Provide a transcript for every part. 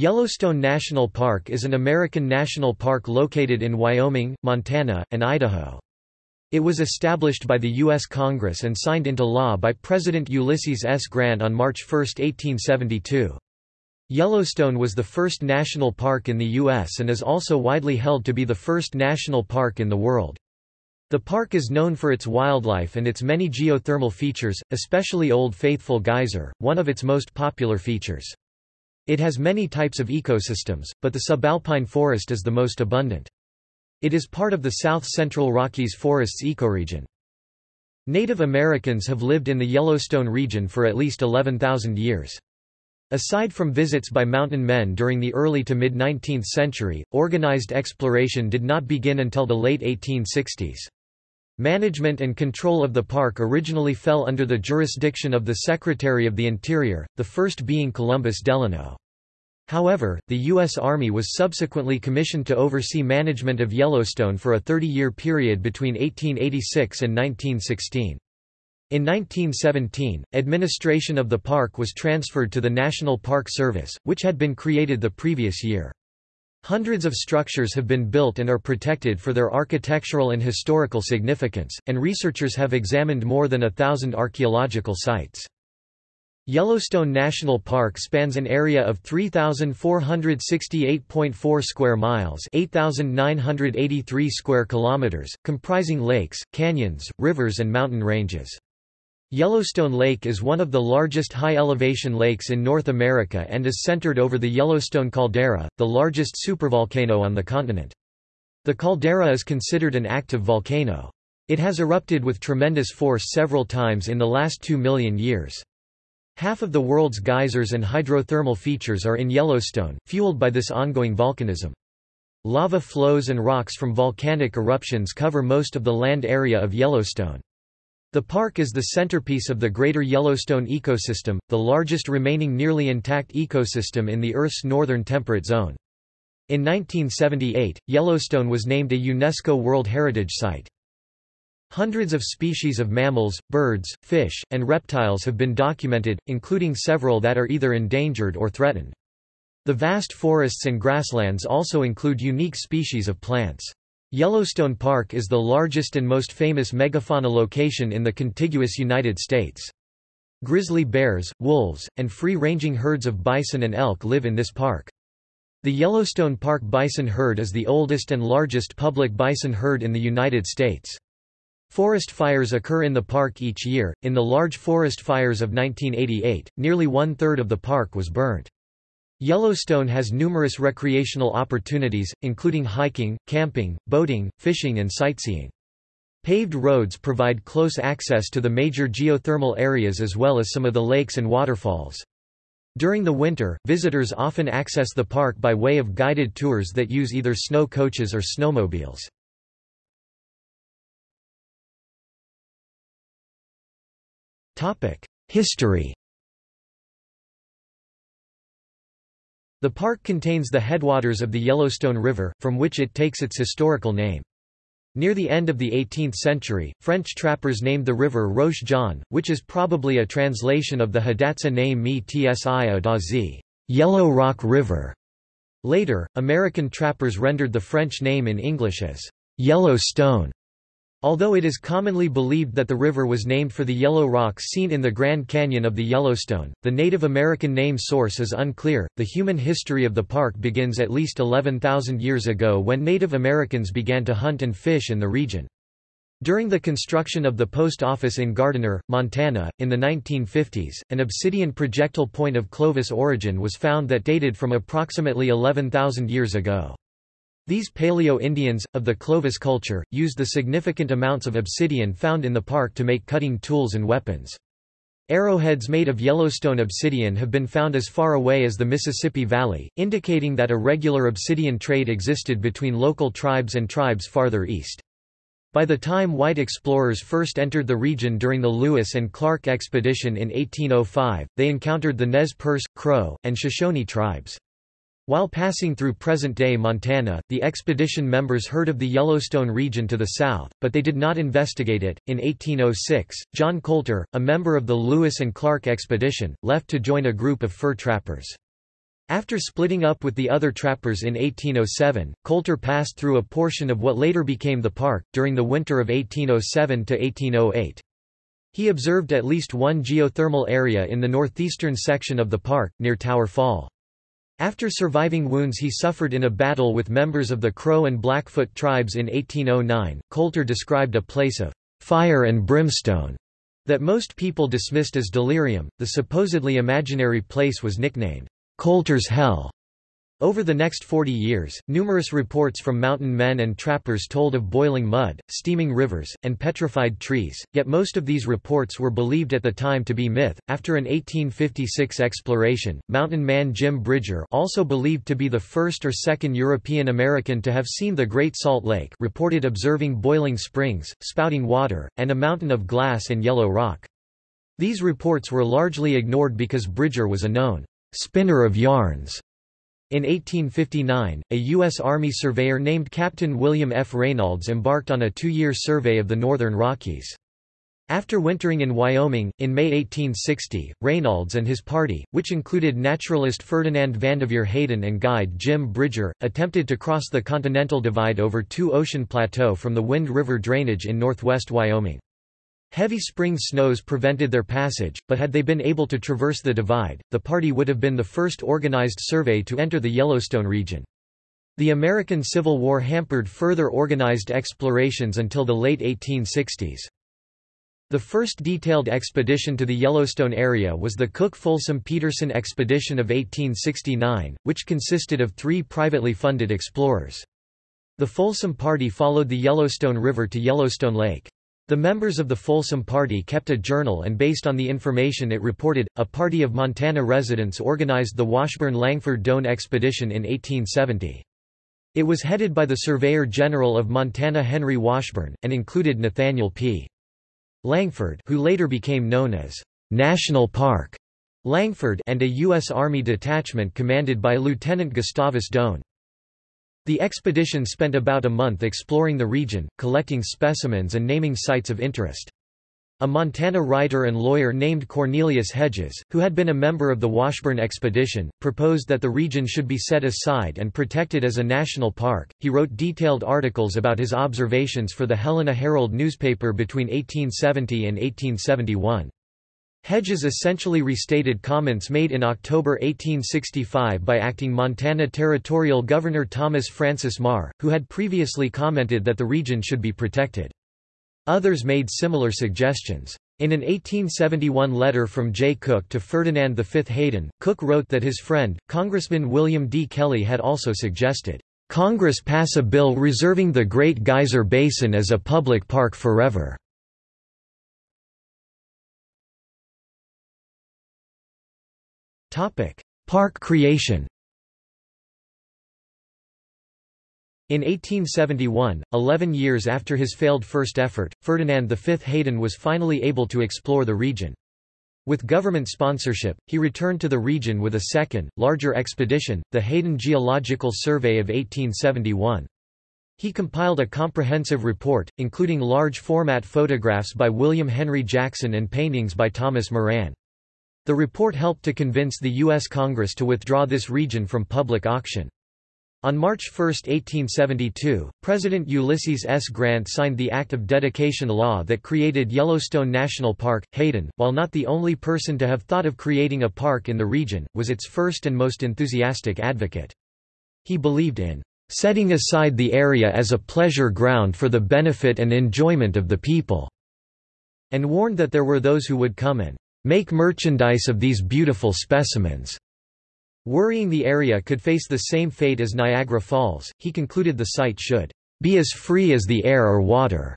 Yellowstone National Park is an American national park located in Wyoming, Montana, and Idaho. It was established by the U.S. Congress and signed into law by President Ulysses S. Grant on March 1, 1872. Yellowstone was the first national park in the U.S. and is also widely held to be the first national park in the world. The park is known for its wildlife and its many geothermal features, especially Old Faithful Geyser, one of its most popular features. It has many types of ecosystems, but the subalpine forest is the most abundant. It is part of the south-central Rockies forests ecoregion. Native Americans have lived in the Yellowstone region for at least 11,000 years. Aside from visits by mountain men during the early to mid-19th century, organized exploration did not begin until the late 1860s. Management and control of the park originally fell under the jurisdiction of the Secretary of the Interior, the first being Columbus Delano. However, the U.S. Army was subsequently commissioned to oversee management of Yellowstone for a 30-year period between 1886 and 1916. In 1917, administration of the park was transferred to the National Park Service, which had been created the previous year. Hundreds of structures have been built and are protected for their architectural and historical significance, and researchers have examined more than a thousand archaeological sites. Yellowstone National Park spans an area of 3468.4 square miles, 8983 square kilometers, comprising lakes, canyons, rivers and mountain ranges. Yellowstone Lake is one of the largest high-elevation lakes in North America and is centered over the Yellowstone caldera, the largest supervolcano on the continent. The caldera is considered an active volcano. It has erupted with tremendous force several times in the last two million years. Half of the world's geysers and hydrothermal features are in Yellowstone, fueled by this ongoing volcanism. Lava flows and rocks from volcanic eruptions cover most of the land area of Yellowstone. The park is the centerpiece of the Greater Yellowstone ecosystem, the largest remaining nearly intact ecosystem in the Earth's northern temperate zone. In 1978, Yellowstone was named a UNESCO World Heritage Site. Hundreds of species of mammals, birds, fish, and reptiles have been documented, including several that are either endangered or threatened. The vast forests and grasslands also include unique species of plants. Yellowstone Park is the largest and most famous megafauna location in the contiguous United States. Grizzly bears, wolves, and free-ranging herds of bison and elk live in this park. The Yellowstone Park bison herd is the oldest and largest public bison herd in the United States. Forest fires occur in the park each year. In the large forest fires of 1988, nearly one third of the park was burnt. Yellowstone has numerous recreational opportunities, including hiking, camping, boating, fishing, and sightseeing. Paved roads provide close access to the major geothermal areas as well as some of the lakes and waterfalls. During the winter, visitors often access the park by way of guided tours that use either snow coaches or snowmobiles. History The park contains the headwaters of the Yellowstone River, from which it takes its historical name. Near the end of the 18th century, French trappers named the river Roche Jaune, which is probably a translation of the Hidatsa name Mi Dazi, Yellow Rock River. Later, American trappers rendered the French name in English as Yellowstone. Although it is commonly believed that the river was named for the yellow rocks seen in the Grand Canyon of the Yellowstone, the Native American name source is unclear. The human history of the park begins at least 11,000 years ago when Native Americans began to hunt and fish in the region. During the construction of the post office in Gardiner, Montana, in the 1950s, an obsidian projectile point of Clovis origin was found that dated from approximately 11,000 years ago. These Paleo-Indians, of the Clovis culture, used the significant amounts of obsidian found in the park to make cutting tools and weapons. Arrowheads made of Yellowstone obsidian have been found as far away as the Mississippi Valley, indicating that a regular obsidian trade existed between local tribes and tribes farther east. By the time white explorers first entered the region during the Lewis and Clark expedition in 1805, they encountered the Nez Perce, Crow, and Shoshone tribes. While passing through present-day Montana, the expedition members heard of the Yellowstone region to the south, but they did not investigate it. In 1806, John Colter, a member of the Lewis and Clark expedition, left to join a group of fur trappers. After splitting up with the other trappers in 1807, Colter passed through a portion of what later became the park, during the winter of 1807 to 1808. He observed at least one geothermal area in the northeastern section of the park, near Tower Fall. After surviving wounds he suffered in a battle with members of the Crow and Blackfoot tribes in 1809, Colter described a place of fire and brimstone that most people dismissed as delirium. The supposedly imaginary place was nicknamed Colter's Hell. Over the next 40 years, numerous reports from mountain men and trappers told of boiling mud, steaming rivers, and petrified trees, yet most of these reports were believed at the time to be myth. After an 1856 exploration, mountain man Jim Bridger, also believed to be the first or second European American to have seen the Great Salt Lake, reported observing boiling springs, spouting water, and a mountain of glass and yellow rock. These reports were largely ignored because Bridger was a known spinner of yarns. In 1859, a U.S. Army surveyor named Captain William F. Reynolds embarked on a two-year survey of the northern Rockies. After wintering in Wyoming, in May 1860, Reynolds and his party, which included naturalist Ferdinand Vanderveer Hayden and guide Jim Bridger, attempted to cross the Continental Divide over Two Ocean Plateau from the Wind River drainage in northwest Wyoming. Heavy spring snows prevented their passage, but had they been able to traverse the divide, the party would have been the first organized survey to enter the Yellowstone region. The American Civil War hampered further organized explorations until the late 1860s. The first detailed expedition to the Yellowstone area was the Cook-Folsom-Peterson expedition of 1869, which consisted of three privately funded explorers. The Folsom party followed the Yellowstone River to Yellowstone Lake. The members of the Folsom Party kept a journal and based on the information it reported, a party of Montana residents organized the Washburn-Langford Doane expedition in 1870. It was headed by the Surveyor General of Montana Henry Washburn, and included Nathaniel P. Langford who later became known as National Park Langford and a U.S. Army detachment commanded by Lieutenant Gustavus Doane. The expedition spent about a month exploring the region, collecting specimens and naming sites of interest. A Montana writer and lawyer named Cornelius Hedges, who had been a member of the Washburn expedition, proposed that the region should be set aside and protected as a national park. He wrote detailed articles about his observations for the Helena Herald newspaper between 1870 and 1871. Hedges essentially restated comments made in October 1865 by acting Montana Territorial Governor Thomas Francis Meagher, who had previously commented that the region should be protected. Others made similar suggestions. In an 1871 letter from Jay Cooke to Ferdinand V. Hayden, Cooke wrote that his friend, Congressman William D. Kelley had also suggested, "...Congress pass a bill reserving the Great Geyser Basin as a public park forever." Park creation. In 1871, eleven years after his failed first effort, Ferdinand V. Hayden was finally able to explore the region. With government sponsorship, he returned to the region with a second, larger expedition, the Hayden Geological Survey of 1871. He compiled a comprehensive report, including large-format photographs by William Henry Jackson and paintings by Thomas Moran. The report helped to convince the U.S. Congress to withdraw this region from public auction. On March 1, 1872, President Ulysses S. Grant signed the Act of Dedication law that created Yellowstone National Park. Hayden, while not the only person to have thought of creating a park in the region, was its first and most enthusiastic advocate. He believed in setting aside the area as a pleasure ground for the benefit and enjoyment of the people, and warned that there were those who would come and make merchandise of these beautiful specimens. Worrying the area could face the same fate as Niagara Falls, he concluded the site should be as free as the air or water.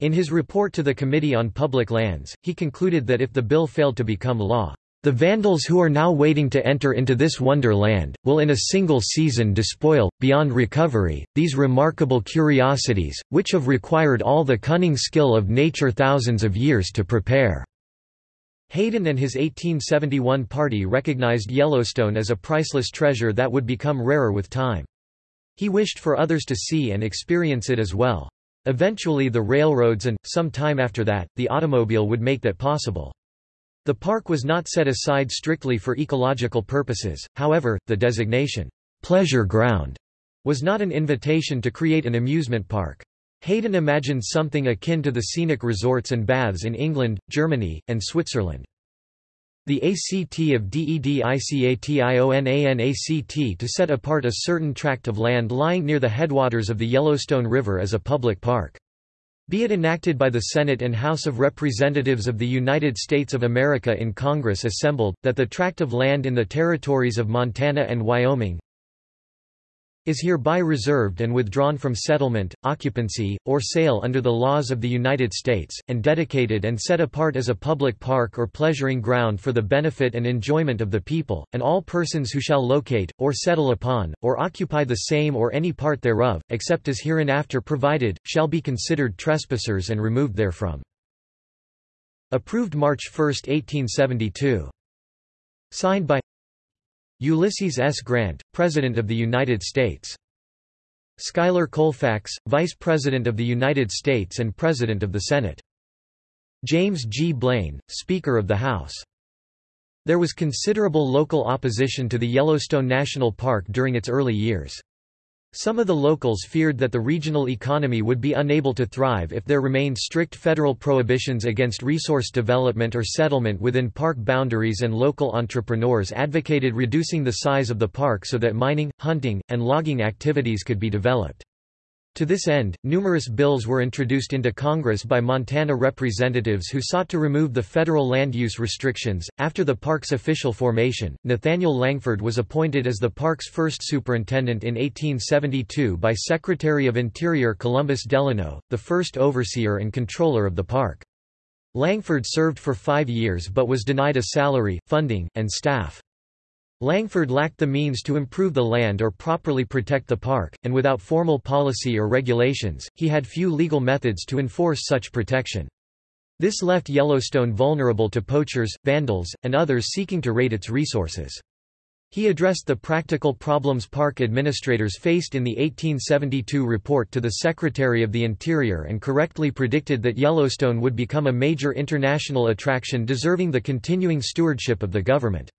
In his report to the Committee on Public Lands, he concluded that if the bill failed to become law, the vandals who are now waiting to enter into this wonderland, will in a single season despoil, beyond recovery, these remarkable curiosities, which have required all the cunning skill of nature thousands of years to prepare. Hayden and his 1871 party recognized Yellowstone as a priceless treasure that would become rarer with time. He wished for others to see and experience it as well. Eventually the railroads and, some time after that, the automobile would make that possible. The park was not set aside strictly for ecological purposes, however, the designation, "'pleasure ground' was not an invitation to create an amusement park. Hayden imagined something akin to the scenic resorts and baths in England, Germany, and Switzerland. The ACT of DEDICATIONANACT to set apart a certain tract of land lying near the headwaters of the Yellowstone River as a public park. Be it enacted by the Senate and House of Representatives of the United States of America in Congress assembled, that the tract of land in the territories of Montana and Wyoming, is hereby reserved and withdrawn from settlement, occupancy, or sale under the laws of the United States, and dedicated and set apart as a public park or pleasuring ground for the benefit and enjoyment of the people, and all persons who shall locate, or settle upon, or occupy the same or any part thereof, except as hereinafter provided, shall be considered trespassers and removed therefrom. Approved March 1, 1872. Signed by Ulysses S. Grant, President of the United States. Schuyler Colfax, Vice President of the United States and President of the Senate. James G. Blaine, Speaker of the House. There was considerable local opposition to the Yellowstone National Park during its early years. Some of the locals feared that the regional economy would be unable to thrive if there remained strict federal prohibitions against resource development or settlement within park boundaries and local entrepreneurs advocated reducing the size of the park so that mining, hunting, and logging activities could be developed. To this end, numerous bills were introduced into Congress by Montana representatives who sought to remove the federal land use restrictions. After the park's official formation, Nathaniel Langford was appointed as the park's first superintendent in 1872 by Secretary of Interior Columbus Delano, the first overseer and controller of the park. Langford served for five years but was denied a salary, funding, and staff. Langford lacked the means to improve the land or properly protect the park, and without formal policy or regulations, he had few legal methods to enforce such protection. This left Yellowstone vulnerable to poachers, vandals, and others seeking to raid its resources. He addressed the practical problems park administrators faced in the 1872 report to the Secretary of the Interior and correctly predicted that Yellowstone would become a major international attraction deserving the continuing stewardship of the government.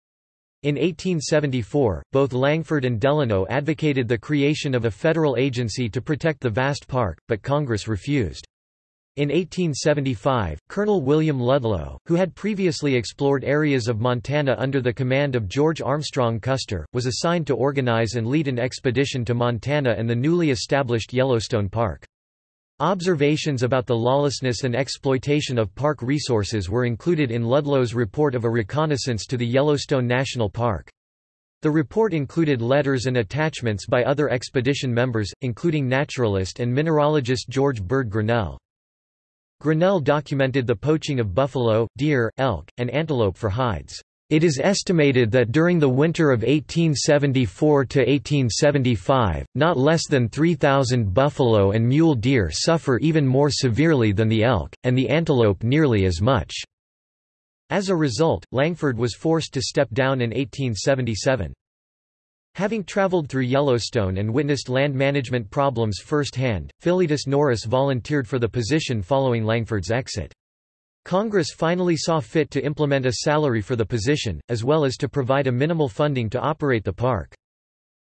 In 1874, both Langford and Delano advocated the creation of a federal agency to protect the vast park, but Congress refused. In 1875, Colonel William Ludlow, who had previously explored areas of Montana under the command of George Armstrong Custer, was assigned to organize and lead an expedition to Montana and the newly established Yellowstone Park. Observations about the lawlessness and exploitation of park resources were included in Ludlow's report of a reconnaissance to the Yellowstone National Park. The report included letters and attachments by other expedition members, including naturalist and mineralogist George Bird Grinnell. Grinnell documented the poaching of buffalo, deer, elk, and antelope for hides. It is estimated that during the winter of 1874 to 1875, not less than 3,000 buffalo and mule deer suffer even more severely than the elk, and the antelope nearly as much. As a result, Langford was forced to step down in 1877. Having traveled through Yellowstone and witnessed land management problems firsthand, Philetus Norris volunteered for the position following Langford's exit. Congress finally saw fit to implement a salary for the position, as well as to provide a minimal funding to operate the park.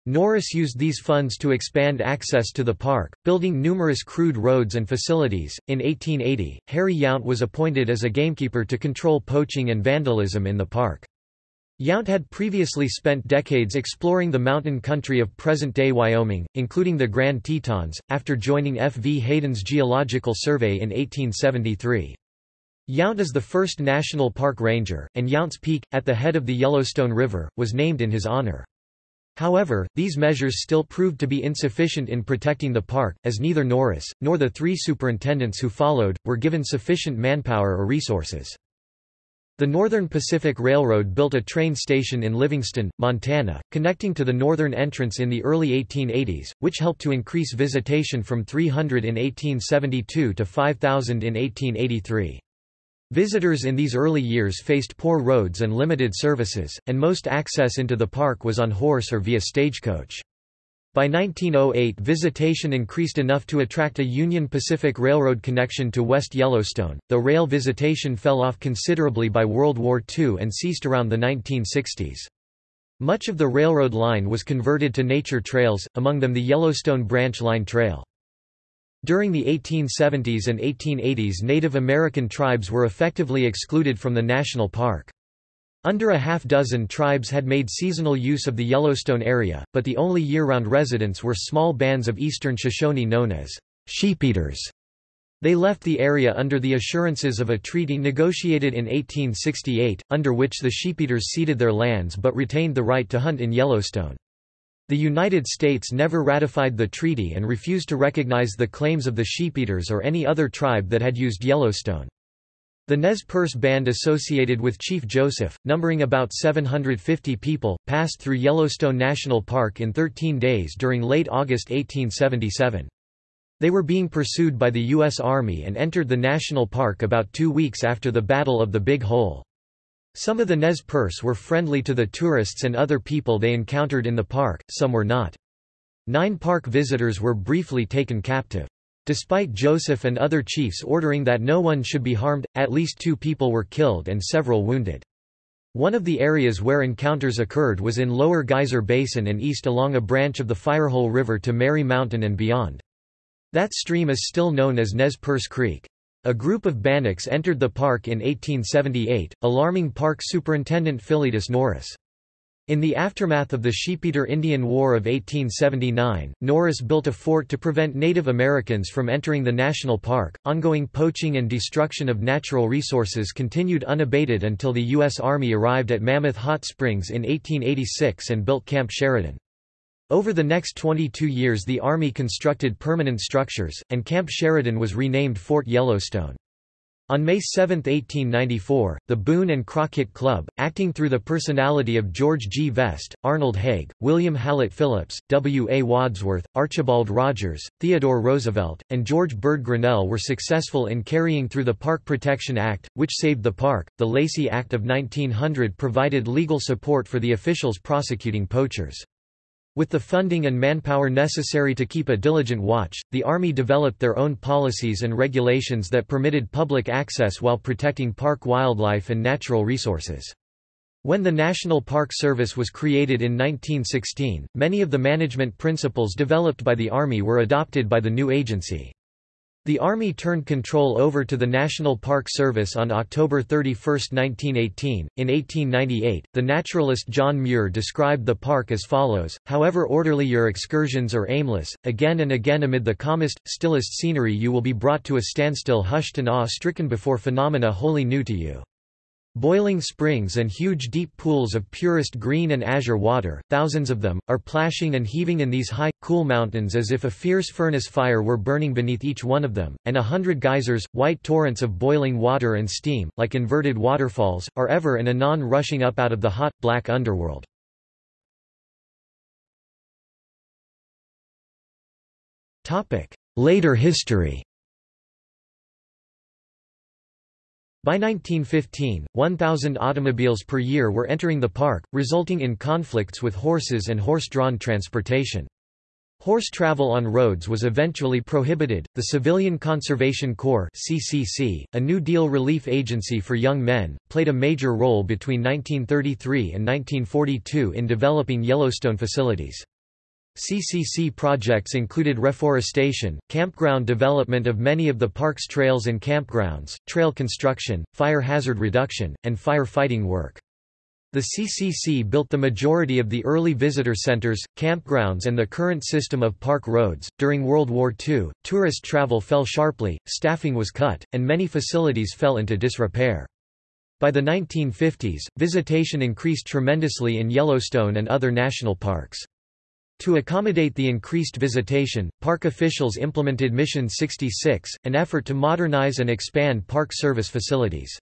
Norris used these funds to expand access to the park, building numerous crude roads and facilities. In 1880, Harry Yount was appointed as a gamekeeper to control poaching and vandalism in the park. Yount had previously spent decades exploring the mountain country of present-day Wyoming, including the Grand Tetons, after joining F. V. Hayden's Geological Survey in 1873. Yount is the first national park ranger, and Yount's Peak, at the head of the Yellowstone River, was named in his honor. However, these measures still proved to be insufficient in protecting the park, as neither Norris, nor the three superintendents who followed, were given sufficient manpower or resources. The Northern Pacific Railroad built a train station in Livingston, Montana, connecting to the northern entrance in the early 1880s, which helped to increase visitation from 300 in 1872 to 5,000 in 1883. Visitors in these early years faced poor roads and limited services, and most access into the park was on horse or via stagecoach. By 1908 visitation increased enough to attract a Union Pacific Railroad connection to West Yellowstone, though rail visitation fell off considerably by World War II and ceased around the 1960s. Much of the railroad line was converted to nature trails, among them the Yellowstone Branch Line Trail. During the 1870s and 1880s Native American tribes were effectively excluded from the national park. Under a half-dozen tribes had made seasonal use of the Yellowstone area, but the only year-round residents were small bands of eastern Shoshone known as sheepeaters. They left the area under the assurances of a treaty negotiated in 1868, under which the sheepeaters ceded their lands but retained the right to hunt in Yellowstone. The United States never ratified the treaty and refused to recognize the claims of the sheepeaters or any other tribe that had used Yellowstone. The Nez Perce band associated with Chief Joseph, numbering about 750 people, passed through Yellowstone National Park in 13 days during late August 1877. They were being pursued by the U.S. Army and entered the national park about two weeks after the Battle of the Big Hole. Some of the Nez Perce were friendly to the tourists and other people they encountered in the park, some were not. Nine park visitors were briefly taken captive. Despite Joseph and other chiefs ordering that no one should be harmed, at least two people were killed and several wounded. One of the areas where encounters occurred was in Lower Geyser Basin and east along a branch of the Firehole River to Mary Mountain and beyond. That stream is still known as Nez Perce Creek. A group of Bannocks entered the park in 1878, alarming Park Superintendent Philetus Norris. In the aftermath of the Sheepeater Indian War of 1879, Norris built a fort to prevent Native Americans from entering the national park. Ongoing poaching and destruction of natural resources continued unabated until the U.S. Army arrived at Mammoth Hot Springs in 1886 and built Camp Sheridan. Over the next 22 years the Army constructed permanent structures, and Camp Sheridan was renamed Fort Yellowstone. On May 7, 1894, the Boone and Crockett Club, acting through the personality of George G. Vest, Arnold Hague, William Hallett Phillips, W. A. Wadsworth, Archibald Rogers, Theodore Roosevelt, and George Bird Grinnell were successful in carrying through the Park Protection Act, which saved the park. The Lacey Act of 1900 provided legal support for the officials prosecuting poachers. With the funding and manpower necessary to keep a diligent watch, the Army developed their own policies and regulations that permitted public access while protecting park wildlife and natural resources. When the National Park Service was created in 1916, many of the management principles developed by the Army were adopted by the new agency. The Army turned control over to the National Park Service on October 31, 1918. In 1898, the naturalist John Muir described the park as follows However orderly your excursions are aimless, again and again amid the calmest, stillest scenery you will be brought to a standstill hushed and awe stricken before phenomena wholly new to you. Boiling springs and huge deep pools of purest green and azure water, thousands of them, are plashing and heaving in these high, cool mountains as if a fierce furnace fire were burning beneath each one of them, and a hundred geysers, white torrents of boiling water and steam, like inverted waterfalls, are ever and anon rushing up out of the hot, black underworld. Later history By 1915, 1,000 automobiles per year were entering the park, resulting in conflicts with horses and horse-drawn transportation. Horse travel on roads was eventually prohibited. The Civilian Conservation Corps (CCC), a New Deal relief agency for young men, played a major role between 1933 and 1942 in developing Yellowstone facilities. CCC projects included reforestation, campground development of many of the park's trails and campgrounds, trail construction, fire hazard reduction, and firefighting work. The CCC built the majority of the early visitor centers, campgrounds, and the current system of park roads. During World War II, tourist travel fell sharply, staffing was cut, and many facilities fell into disrepair. By the 1950s, visitation increased tremendously in Yellowstone and other national parks. To accommodate the increased visitation, park officials implemented Mission 66, an effort to modernize and expand Park Service facilities.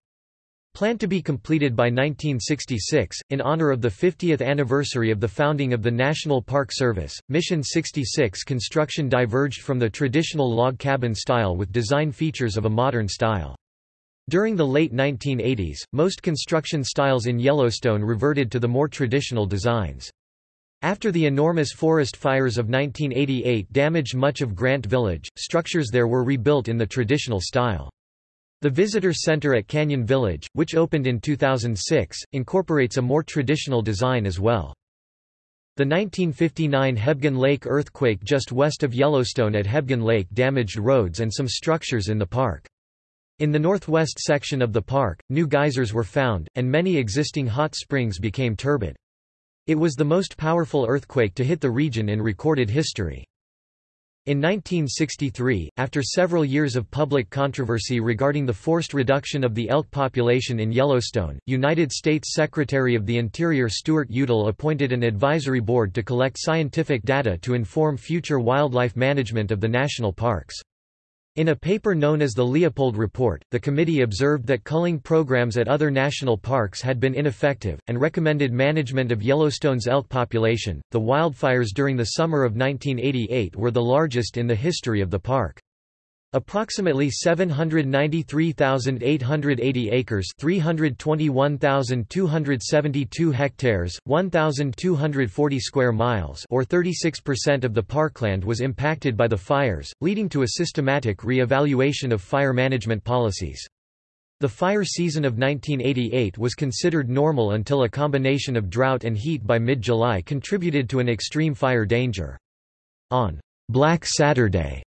Planned to be completed by 1966, in honor of the 50th anniversary of the founding of the National Park Service, Mission 66 construction diverged from the traditional log cabin style with design features of a modern style. During the late 1980s, most construction styles in Yellowstone reverted to the more traditional designs. After the enormous forest fires of 1988 damaged much of Grant Village, structures there were rebuilt in the traditional style. The Visitor Center at Canyon Village, which opened in 2006, incorporates a more traditional design as well. The 1959 Hebgen Lake earthquake just west of Yellowstone at Hebgen Lake damaged roads and some structures in the park. In the northwest section of the park, new geysers were found, and many existing hot springs became turbid. It was the most powerful earthquake to hit the region in recorded history. In 1963, after several years of public controversy regarding the forced reduction of the elk population in Yellowstone, United States Secretary of the Interior Stuart Udall appointed an advisory board to collect scientific data to inform future wildlife management of the national parks. In a paper known as the Leopold Report, the committee observed that culling programs at other national parks had been ineffective, and recommended management of Yellowstone's elk population. The wildfires during the summer of 1988 were the largest in the history of the park. Approximately 793,880 acres 321,272 hectares, 1,240 square miles or 36% of the parkland was impacted by the fires, leading to a systematic re-evaluation of fire management policies. The fire season of 1988 was considered normal until a combination of drought and heat by mid-July contributed to an extreme fire danger. On Black Saturday,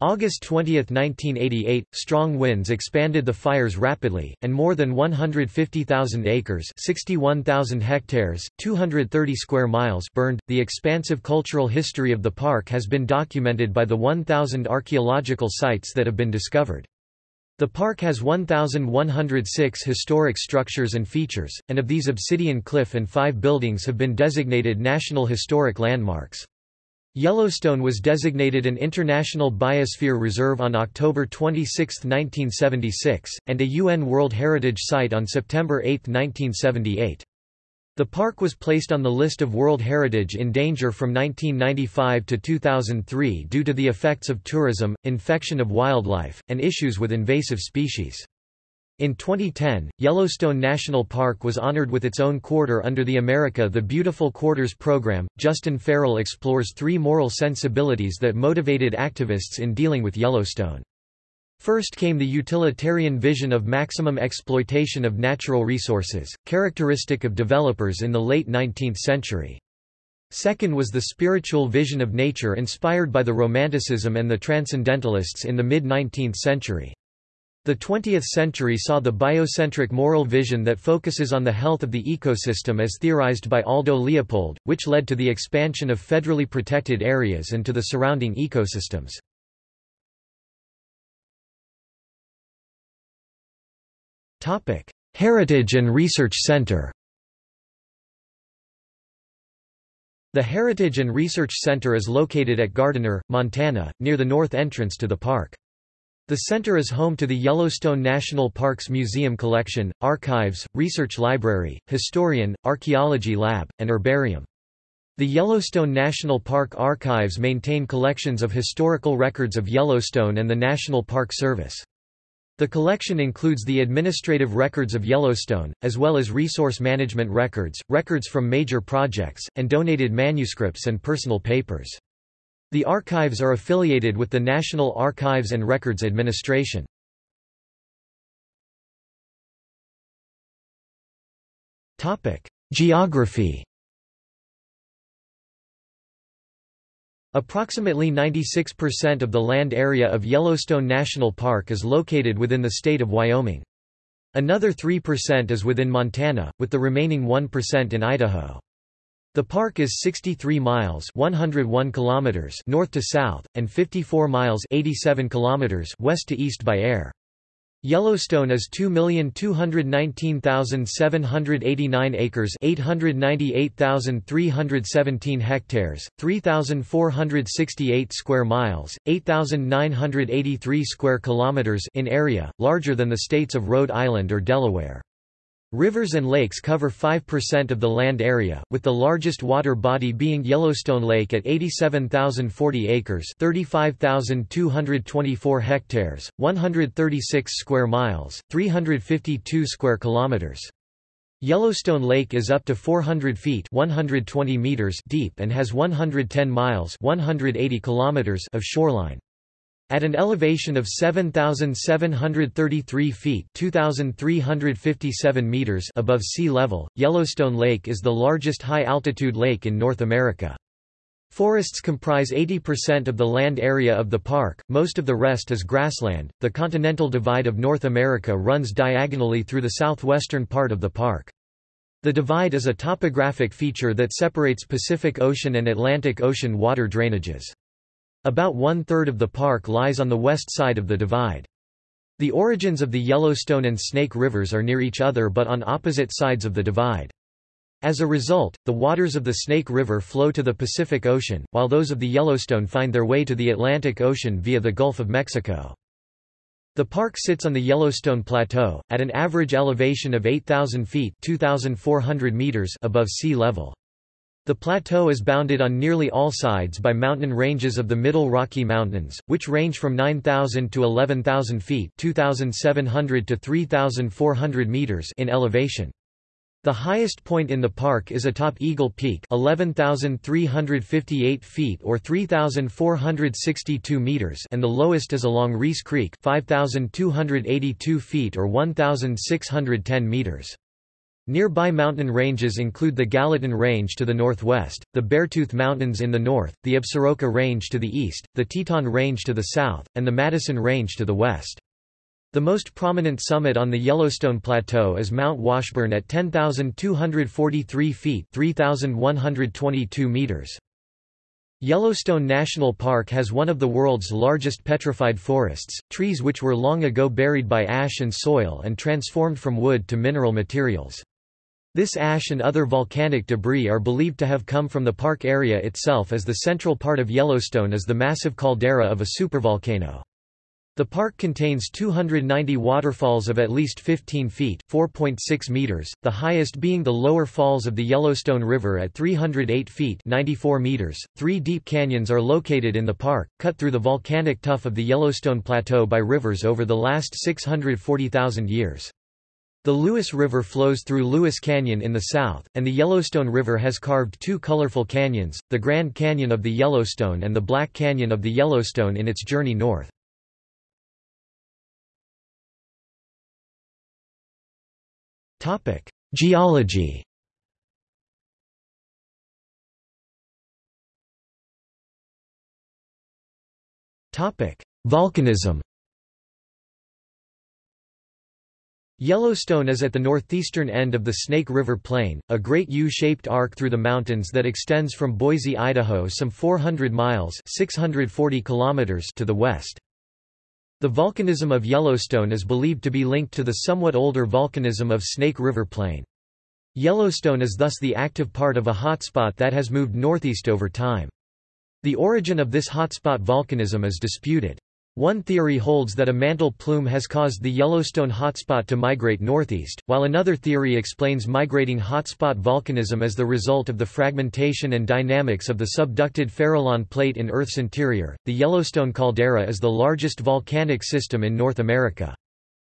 August 20, 1988, strong winds expanded the fires rapidly, and more than 150,000 acres 61,000 hectares, 230 square miles burned. The expansive cultural history of the park has been documented by the 1,000 archaeological sites that have been discovered. The park has 1,106 historic structures and features, and of these Obsidian Cliff and five buildings have been designated National Historic Landmarks. Yellowstone was designated an International Biosphere Reserve on October 26, 1976, and a UN World Heritage Site on September 8, 1978. The park was placed on the list of World Heritage in danger from 1995 to 2003 due to the effects of tourism, infection of wildlife, and issues with invasive species. In 2010, Yellowstone National Park was honored with its own quarter under the America the Beautiful Quarters program. Justin Farrell explores three moral sensibilities that motivated activists in dealing with Yellowstone. First came the utilitarian vision of maximum exploitation of natural resources, characteristic of developers in the late 19th century. Second was the spiritual vision of nature inspired by the Romanticism and the Transcendentalists in the mid-19th century. The 20th century saw the biocentric moral vision that focuses on the health of the ecosystem as theorized by Aldo Leopold, which led to the expansion of federally protected areas and to the surrounding ecosystems. Heritage and Research Center The Heritage and Research Center is located at Gardiner, Montana, near the north entrance to the park. The center is home to the Yellowstone National Parks Museum Collection, Archives, Research Library, Historian, Archaeology Lab, and Herbarium. The Yellowstone National Park Archives maintain collections of historical records of Yellowstone and the National Park Service. The collection includes the administrative records of Yellowstone, as well as resource management records, records from major projects, and donated manuscripts and personal papers. The archives are affiliated with the National Archives and Records Administration. Geography Approximately 96% of the land area of Yellowstone National Park is located within the state of Wyoming. Another 3% is within Montana, with the remaining 1% in Idaho. The park is 63 miles 101 kilometers north to south, and 54 miles 87 kilometers west to east by air. Yellowstone is 2,219,789 acres 898,317 hectares, 3,468 square miles, 8,983 square kilometers in area, larger than the states of Rhode Island or Delaware. Rivers and lakes cover 5% of the land area, with the largest water body being Yellowstone Lake at 87,040 acres 35,224 hectares, 136 square miles, 352 square kilometers. Yellowstone Lake is up to 400 feet 120 meters deep and has 110 miles 180 kilometers of shoreline. At an elevation of 7,733 feet 2,357 meters above sea level, Yellowstone Lake is the largest high-altitude lake in North America. Forests comprise 80% of the land area of the park, most of the rest is grassland. The Continental Divide of North America runs diagonally through the southwestern part of the park. The divide is a topographic feature that separates Pacific Ocean and Atlantic Ocean water drainages. About one-third of the park lies on the west side of the divide. The origins of the Yellowstone and Snake rivers are near each other but on opposite sides of the divide. As a result, the waters of the Snake River flow to the Pacific Ocean, while those of the Yellowstone find their way to the Atlantic Ocean via the Gulf of Mexico. The park sits on the Yellowstone Plateau, at an average elevation of 8,000 feet 2,400 meters above sea level. The plateau is bounded on nearly all sides by mountain ranges of the Middle Rocky Mountains, which range from 9,000 to 11,000 feet 2,700 to 3,400 meters in elevation. The highest point in the park is atop Eagle Peak 11,358 feet or 3,462 meters and the lowest is along Reese Creek 5,282 feet or 1,610 meters. Nearby mountain ranges include the Gallatin Range to the northwest, the Beartooth Mountains in the north, the Absaroka Range to the east, the Teton Range to the south, and the Madison Range to the west. The most prominent summit on the Yellowstone Plateau is Mount Washburn at 10,243 feet 3,122 meters. Yellowstone National Park has one of the world's largest petrified forests, trees which were long ago buried by ash and soil and transformed from wood to mineral materials. This ash and other volcanic debris are believed to have come from the park area itself as the central part of Yellowstone is the massive caldera of a supervolcano. The park contains 290 waterfalls of at least 15 feet (4.6 meters), the highest being the lower falls of the Yellowstone River at 308 feet (94 meters). Three deep canyons are located in the park, cut through the volcanic tuff of the Yellowstone Plateau by rivers over the last 640,000 years. The Lewis River flows through Lewis Canyon in the south, and the Yellowstone River has carved two colorful canyons, the Grand Canyon of the Yellowstone and the Black Canyon of the Yellowstone in its journey north. Geology Volcanism Yellowstone is at the northeastern end of the Snake River Plain, a great U-shaped arc through the mountains that extends from Boise, Idaho some 400 miles 640 kilometers to the west. The volcanism of Yellowstone is believed to be linked to the somewhat older volcanism of Snake River Plain. Yellowstone is thus the active part of a hotspot that has moved northeast over time. The origin of this hotspot volcanism is disputed. One theory holds that a mantle plume has caused the Yellowstone hotspot to migrate northeast, while another theory explains migrating hotspot volcanism as the result of the fragmentation and dynamics of the subducted Farallon plate in Earth's interior. The Yellowstone caldera is the largest volcanic system in North America.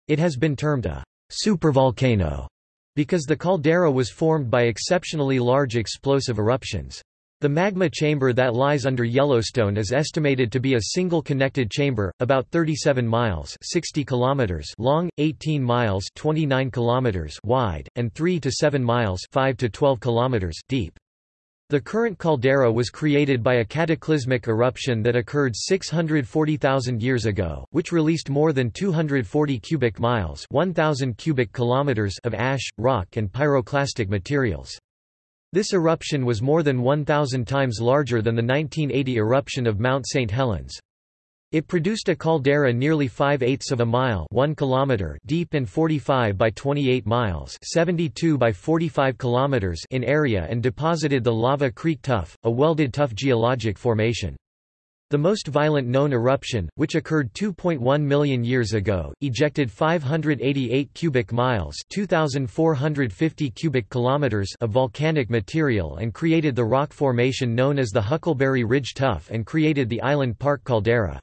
It has been termed a supervolcano because the caldera was formed by exceptionally large explosive eruptions. The magma chamber that lies under Yellowstone is estimated to be a single connected chamber, about 37 miles 60 kilometers long, 18 miles 29 kilometers wide, and 3 to 7 miles 5 to 12 kilometers deep. The current caldera was created by a cataclysmic eruption that occurred 640,000 years ago, which released more than 240 cubic miles 1,000 cubic kilometers of ash, rock and pyroclastic materials. This eruption was more than 1,000 times larger than the 1980 eruption of Mount St. Helens. It produced a caldera nearly 5 eighths of a mile 1 kilometer deep and 45 by 28 miles 72 by 45 kilometers in area and deposited the Lava Creek Tuff, a welded tuff geologic formation. The most violent known eruption, which occurred 2.1 million years ago, ejected 588 cubic miles (2450 cubic kilometers) of volcanic material and created the rock formation known as the Huckleberry Ridge Tuff and created the Island Park caldera.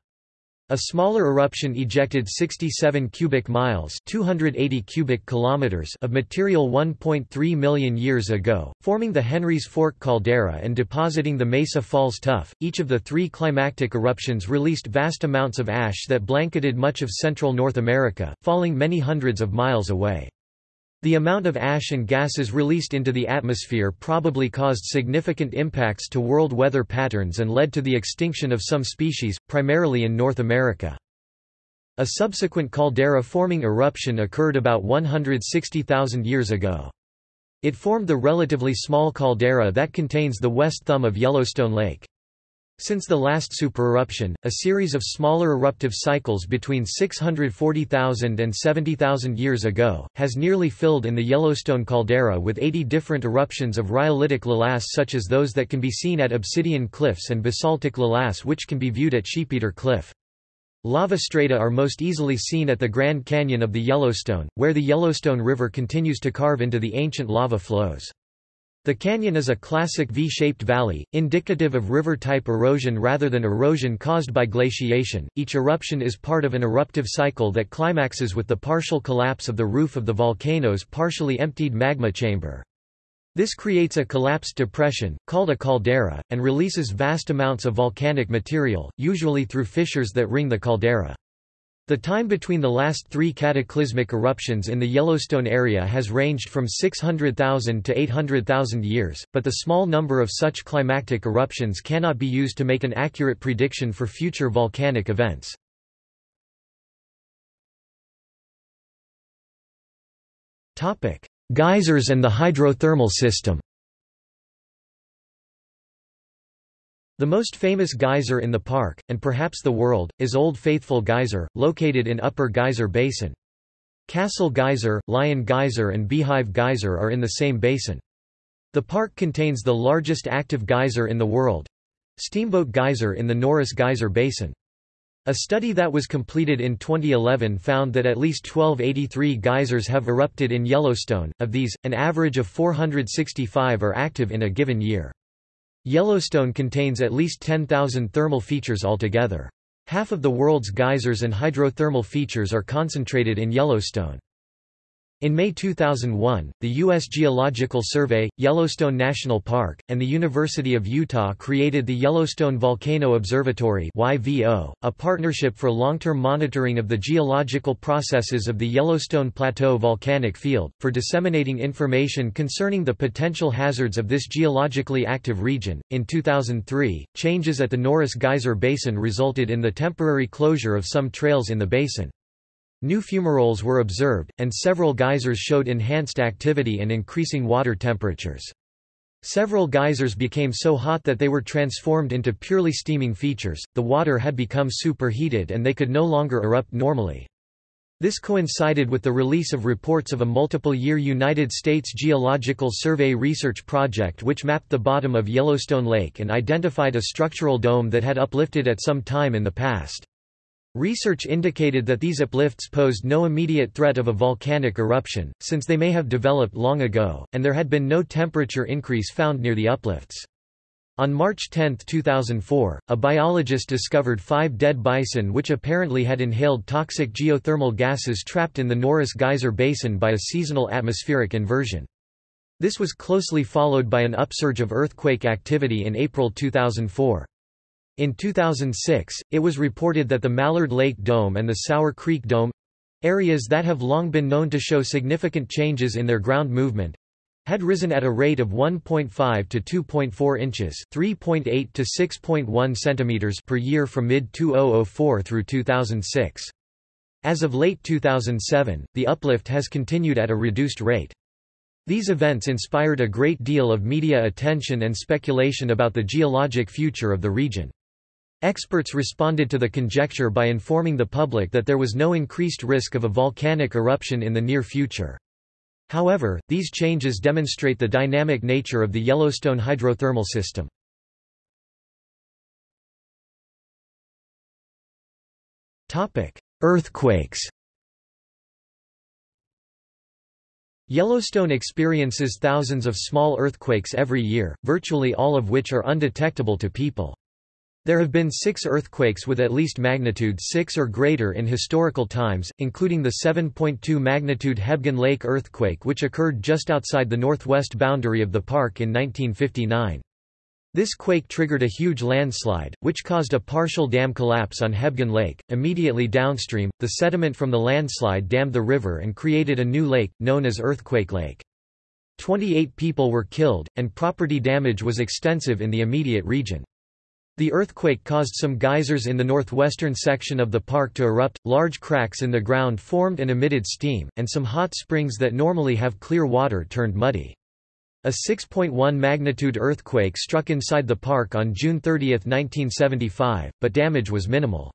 A smaller eruption ejected 67 cubic miles 280 cubic kilometers of material 1.3 million years ago, forming the Henry's Fork caldera and depositing the Mesa Falls Tuff. Each of the three climactic eruptions released vast amounts of ash that blanketed much of central North America, falling many hundreds of miles away. The amount of ash and gases released into the atmosphere probably caused significant impacts to world weather patterns and led to the extinction of some species, primarily in North America. A subsequent caldera-forming eruption occurred about 160,000 years ago. It formed the relatively small caldera that contains the west thumb of Yellowstone Lake. Since the last supereruption, a series of smaller eruptive cycles between 640,000 and 70,000 years ago, has nearly filled in the Yellowstone caldera with 80 different eruptions of rhyolitic lavas such as those that can be seen at Obsidian Cliffs and basaltic lavas which can be viewed at Sheepeater Cliff. Lava strata are most easily seen at the Grand Canyon of the Yellowstone, where the Yellowstone River continues to carve into the ancient lava flows. The canyon is a classic V-shaped valley, indicative of river-type erosion rather than erosion caused by glaciation. Each eruption is part of an eruptive cycle that climaxes with the partial collapse of the roof of the volcano's partially emptied magma chamber. This creates a collapsed depression, called a caldera, and releases vast amounts of volcanic material, usually through fissures that ring the caldera. The time between the last three cataclysmic eruptions in the Yellowstone area has ranged from 600,000 to 800,000 years, but the small number of such climactic eruptions cannot be used to make an accurate prediction for future volcanic events. Geysers and the hydrothermal system The most famous geyser in the park, and perhaps the world, is Old Faithful Geyser, located in Upper Geyser Basin. Castle Geyser, Lion Geyser and Beehive Geyser are in the same basin. The park contains the largest active geyser in the world Steamboat Geyser in the Norris Geyser Basin. A study that was completed in 2011 found that at least 1283 geysers have erupted in Yellowstone, of these, an average of 465 are active in a given year. Yellowstone contains at least 10,000 thermal features altogether. Half of the world's geysers and hydrothermal features are concentrated in Yellowstone. In May 2001, the U.S. Geological Survey, Yellowstone National Park, and the University of Utah created the Yellowstone Volcano Observatory YVO, a partnership for long-term monitoring of the geological processes of the Yellowstone Plateau volcanic field, for disseminating information concerning the potential hazards of this geologically active region. In 2003, changes at the Norris Geyser Basin resulted in the temporary closure of some trails in the basin. New fumaroles were observed, and several geysers showed enhanced activity and increasing water temperatures. Several geysers became so hot that they were transformed into purely steaming features, the water had become superheated and they could no longer erupt normally. This coincided with the release of reports of a multiple-year United States Geological Survey research project which mapped the bottom of Yellowstone Lake and identified a structural dome that had uplifted at some time in the past. Research indicated that these uplifts posed no immediate threat of a volcanic eruption, since they may have developed long ago, and there had been no temperature increase found near the uplifts. On March 10, 2004, a biologist discovered five dead bison which apparently had inhaled toxic geothermal gases trapped in the Norris Geyser Basin by a seasonal atmospheric inversion. This was closely followed by an upsurge of earthquake activity in April 2004. In 2006, it was reported that the Mallard Lake Dome and the Sour Creek Dome areas that have long been known to show significant changes in their ground movement had risen at a rate of 1.5 to 2.4 inches, 3.8 to 6.1 centimeters per year from mid-2004 through 2006. As of late 2007, the uplift has continued at a reduced rate. These events inspired a great deal of media attention and speculation about the geologic future of the region. Experts responded to the conjecture by informing the public that there was no increased risk of a volcanic eruption in the near future. However, these changes demonstrate the dynamic nature of the Yellowstone hydrothermal system. Earthquakes Yellowstone experiences thousands of small earthquakes every year, virtually all of which are undetectable to people. There have been six earthquakes with at least magnitude 6 or greater in historical times, including the 7.2 magnitude Hebgen Lake earthquake which occurred just outside the northwest boundary of the park in 1959. This quake triggered a huge landslide, which caused a partial dam collapse on Hebgen Lake. Immediately downstream, the sediment from the landslide dammed the river and created a new lake, known as Earthquake Lake. 28 people were killed, and property damage was extensive in the immediate region. The earthquake caused some geysers in the northwestern section of the park to erupt, large cracks in the ground formed and emitted steam, and some hot springs that normally have clear water turned muddy. A 6.1 magnitude earthquake struck inside the park on June 30, 1975, but damage was minimal.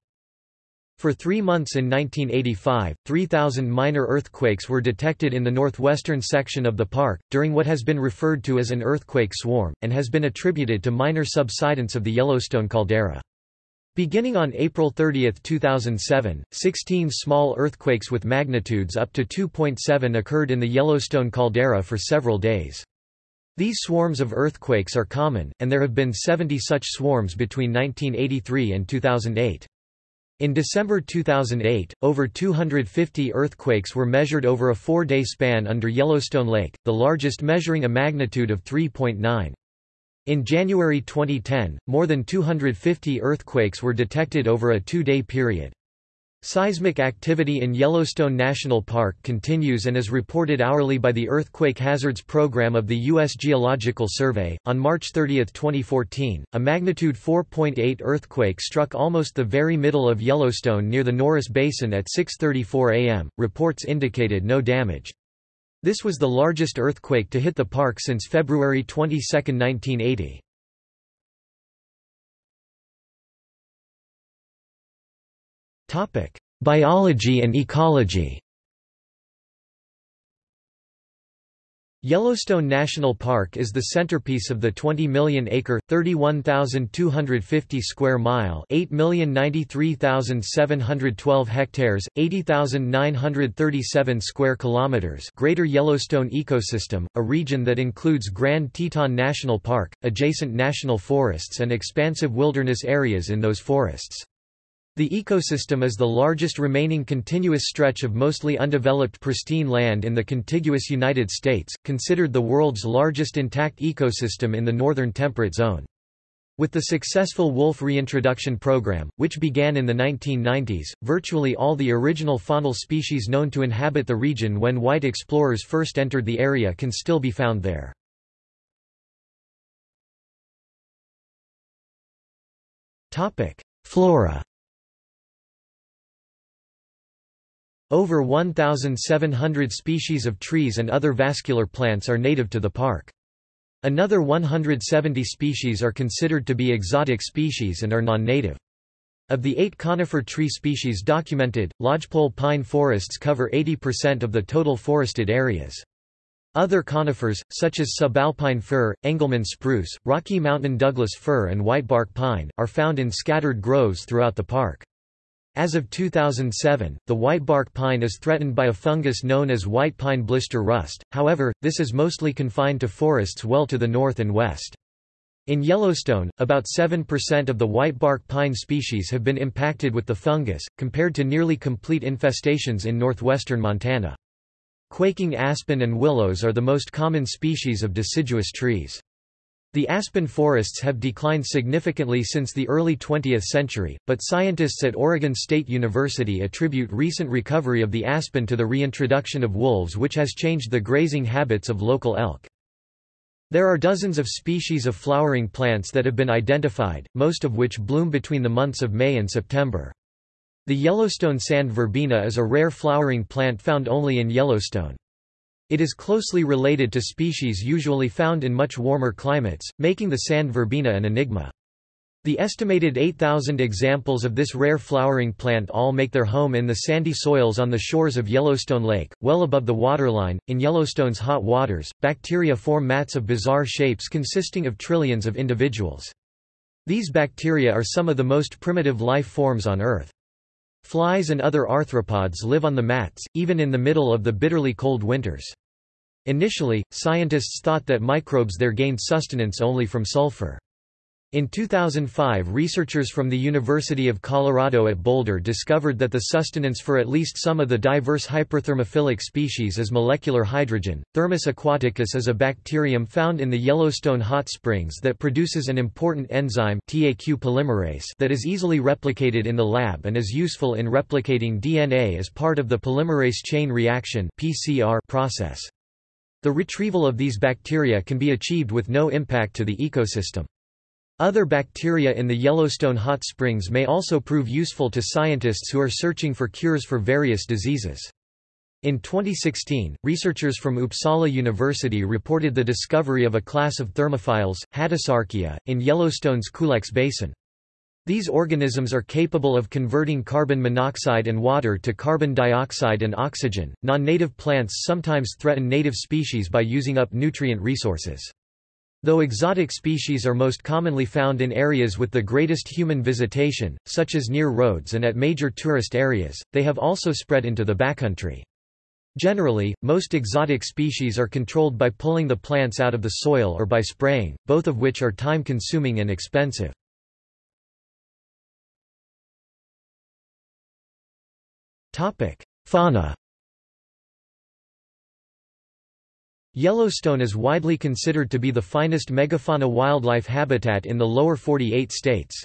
For three months in 1985, 3,000 minor earthquakes were detected in the northwestern section of the park, during what has been referred to as an earthquake swarm, and has been attributed to minor subsidence of the Yellowstone caldera. Beginning on April 30, 2007, 16 small earthquakes with magnitudes up to 2.7 occurred in the Yellowstone caldera for several days. These swarms of earthquakes are common, and there have been 70 such swarms between 1983 and 2008. In December 2008, over 250 earthquakes were measured over a four-day span under Yellowstone Lake, the largest measuring a magnitude of 3.9. In January 2010, more than 250 earthquakes were detected over a two-day period. Seismic activity in Yellowstone National Park continues and is reported hourly by the Earthquake Hazards Program of the U.S. Geological Survey. On March 30, 2014, a magnitude 4.8 earthquake struck almost the very middle of Yellowstone near the Norris Basin at 6.34 am. Reports indicated no damage. This was the largest earthquake to hit the park since February 22, 1980. Biology and ecology. Yellowstone National Park is the centerpiece of the 20 million acre 31,250 square mile 8,093,712 hectares 80,937 square kilometers Greater Yellowstone ecosystem a region that includes Grand Teton National Park adjacent national forests and expansive wilderness areas in those forests the ecosystem is the largest remaining continuous stretch of mostly undeveloped pristine land in the contiguous United States, considered the world's largest intact ecosystem in the northern temperate zone. With the successful wolf reintroduction program, which began in the 1990s, virtually all the original faunal species known to inhabit the region when white explorers first entered the area can still be found there. Flora Over 1,700 species of trees and other vascular plants are native to the park. Another 170 species are considered to be exotic species and are non-native. Of the eight conifer tree species documented, lodgepole pine forests cover 80% of the total forested areas. Other conifers, such as subalpine fir, Engelmann spruce, Rocky Mountain Douglas fir and whitebark pine, are found in scattered groves throughout the park. As of 2007, the whitebark pine is threatened by a fungus known as white pine blister rust, however, this is mostly confined to forests well to the north and west. In Yellowstone, about 7% of the whitebark pine species have been impacted with the fungus, compared to nearly complete infestations in northwestern Montana. Quaking aspen and willows are the most common species of deciduous trees. The aspen forests have declined significantly since the early 20th century, but scientists at Oregon State University attribute recent recovery of the aspen to the reintroduction of wolves which has changed the grazing habits of local elk. There are dozens of species of flowering plants that have been identified, most of which bloom between the months of May and September. The Yellowstone sand verbena is a rare flowering plant found only in Yellowstone. It is closely related to species usually found in much warmer climates, making the sand verbena an enigma. The estimated 8,000 examples of this rare flowering plant all make their home in the sandy soils on the shores of Yellowstone Lake, well above the waterline. In Yellowstone's hot waters, bacteria form mats of bizarre shapes consisting of trillions of individuals. These bacteria are some of the most primitive life forms on Earth. Flies and other arthropods live on the mats, even in the middle of the bitterly cold winters. Initially, scientists thought that microbes there gained sustenance only from sulfur. In 2005 researchers from the University of Colorado at Boulder discovered that the sustenance for at least some of the diverse hyperthermophilic species is molecular hydrogen. Thermus aquaticus is a bacterium found in the Yellowstone hot springs that produces an important enzyme TAQ polymerase that is easily replicated in the lab and is useful in replicating DNA as part of the polymerase chain reaction PCR process. The retrieval of these bacteria can be achieved with no impact to the ecosystem. Other bacteria in the Yellowstone hot springs may also prove useful to scientists who are searching for cures for various diseases. In 2016, researchers from Uppsala University reported the discovery of a class of thermophiles, Hadesarchaea, in Yellowstone's Culex Basin. These organisms are capable of converting carbon monoxide and water to carbon dioxide and oxygen. Non native plants sometimes threaten native species by using up nutrient resources. Though exotic species are most commonly found in areas with the greatest human visitation, such as near roads and at major tourist areas, they have also spread into the backcountry. Generally, most exotic species are controlled by pulling the plants out of the soil or by spraying, both of which are time-consuming and expensive. Fauna Yellowstone is widely considered to be the finest megafauna wildlife habitat in the lower 48 states.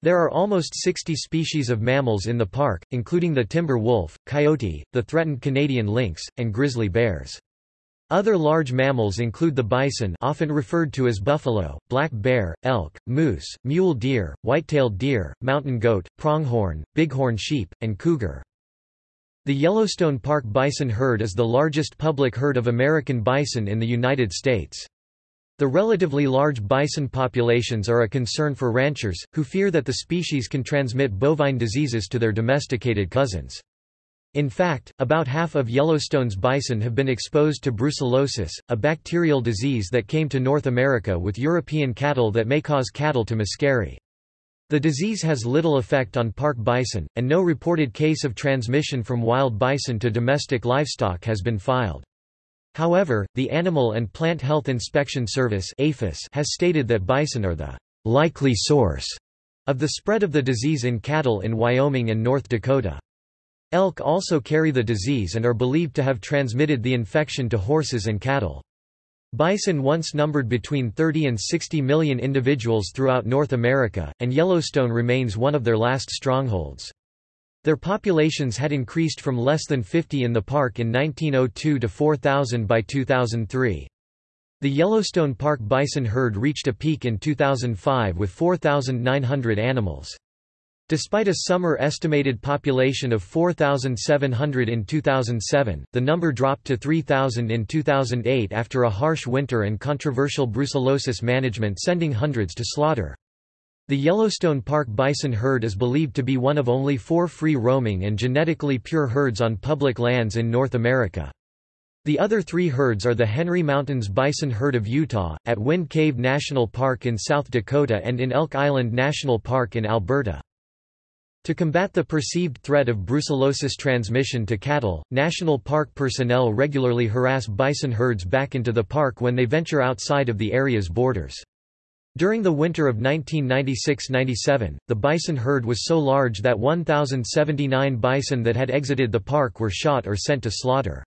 There are almost 60 species of mammals in the park, including the timber wolf, coyote, the threatened Canadian lynx, and grizzly bears. Other large mammals include the bison often referred to as buffalo, black bear, elk, moose, mule deer, white-tailed deer, mountain goat, pronghorn, bighorn sheep, and cougar. The Yellowstone Park bison herd is the largest public herd of American bison in the United States. The relatively large bison populations are a concern for ranchers, who fear that the species can transmit bovine diseases to their domesticated cousins. In fact, about half of Yellowstone's bison have been exposed to brucellosis, a bacterial disease that came to North America with European cattle that may cause cattle to miscarry. The disease has little effect on park bison, and no reported case of transmission from wild bison to domestic livestock has been filed. However, the Animal and Plant Health Inspection Service has stated that bison are the likely source of the spread of the disease in cattle in Wyoming and North Dakota. Elk also carry the disease and are believed to have transmitted the infection to horses and cattle. Bison once numbered between 30 and 60 million individuals throughout North America, and Yellowstone remains one of their last strongholds. Their populations had increased from less than 50 in the park in 1902 to 4,000 by 2003. The Yellowstone Park bison herd reached a peak in 2005 with 4,900 animals. Despite a summer estimated population of 4,700 in 2007, the number dropped to 3,000 in 2008 after a harsh winter and controversial brucellosis management sending hundreds to slaughter. The Yellowstone Park bison herd is believed to be one of only four free-roaming and genetically pure herds on public lands in North America. The other three herds are the Henry Mountains Bison Herd of Utah, at Wind Cave National Park in South Dakota and in Elk Island National Park in Alberta. To combat the perceived threat of brucellosis transmission to cattle, national park personnel regularly harass bison herds back into the park when they venture outside of the area's borders. During the winter of 1996–97, the bison herd was so large that 1,079 bison that had exited the park were shot or sent to slaughter.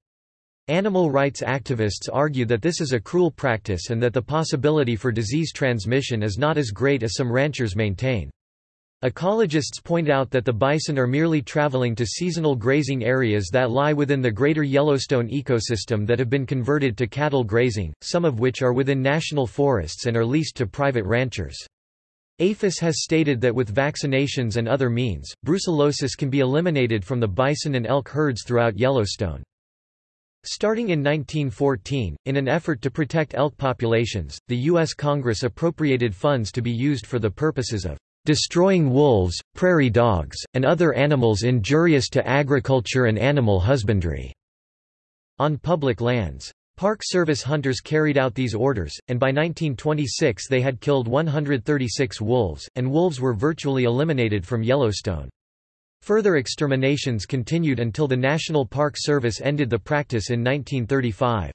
Animal rights activists argue that this is a cruel practice and that the possibility for disease transmission is not as great as some ranchers maintain. Ecologists point out that the bison are merely traveling to seasonal grazing areas that lie within the greater Yellowstone ecosystem that have been converted to cattle grazing, some of which are within national forests and are leased to private ranchers. APHIS has stated that with vaccinations and other means, brucellosis can be eliminated from the bison and elk herds throughout Yellowstone. Starting in 1914, in an effort to protect elk populations, the U.S. Congress appropriated funds to be used for the purposes of destroying wolves, prairie dogs, and other animals injurious to agriculture and animal husbandry." on public lands. Park Service hunters carried out these orders, and by 1926 they had killed 136 wolves, and wolves were virtually eliminated from Yellowstone. Further exterminations continued until the National Park Service ended the practice in 1935.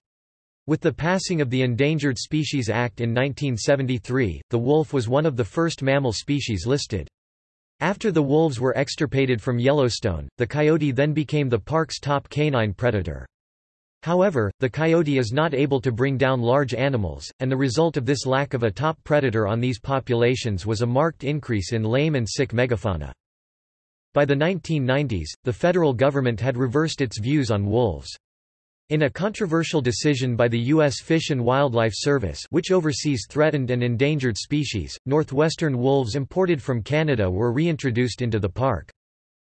With the passing of the Endangered Species Act in 1973, the wolf was one of the first mammal species listed. After the wolves were extirpated from Yellowstone, the coyote then became the park's top canine predator. However, the coyote is not able to bring down large animals, and the result of this lack of a top predator on these populations was a marked increase in lame and sick megafauna. By the 1990s, the federal government had reversed its views on wolves. In a controversial decision by the U.S. Fish and Wildlife Service which oversees threatened and endangered species, northwestern wolves imported from Canada were reintroduced into the park.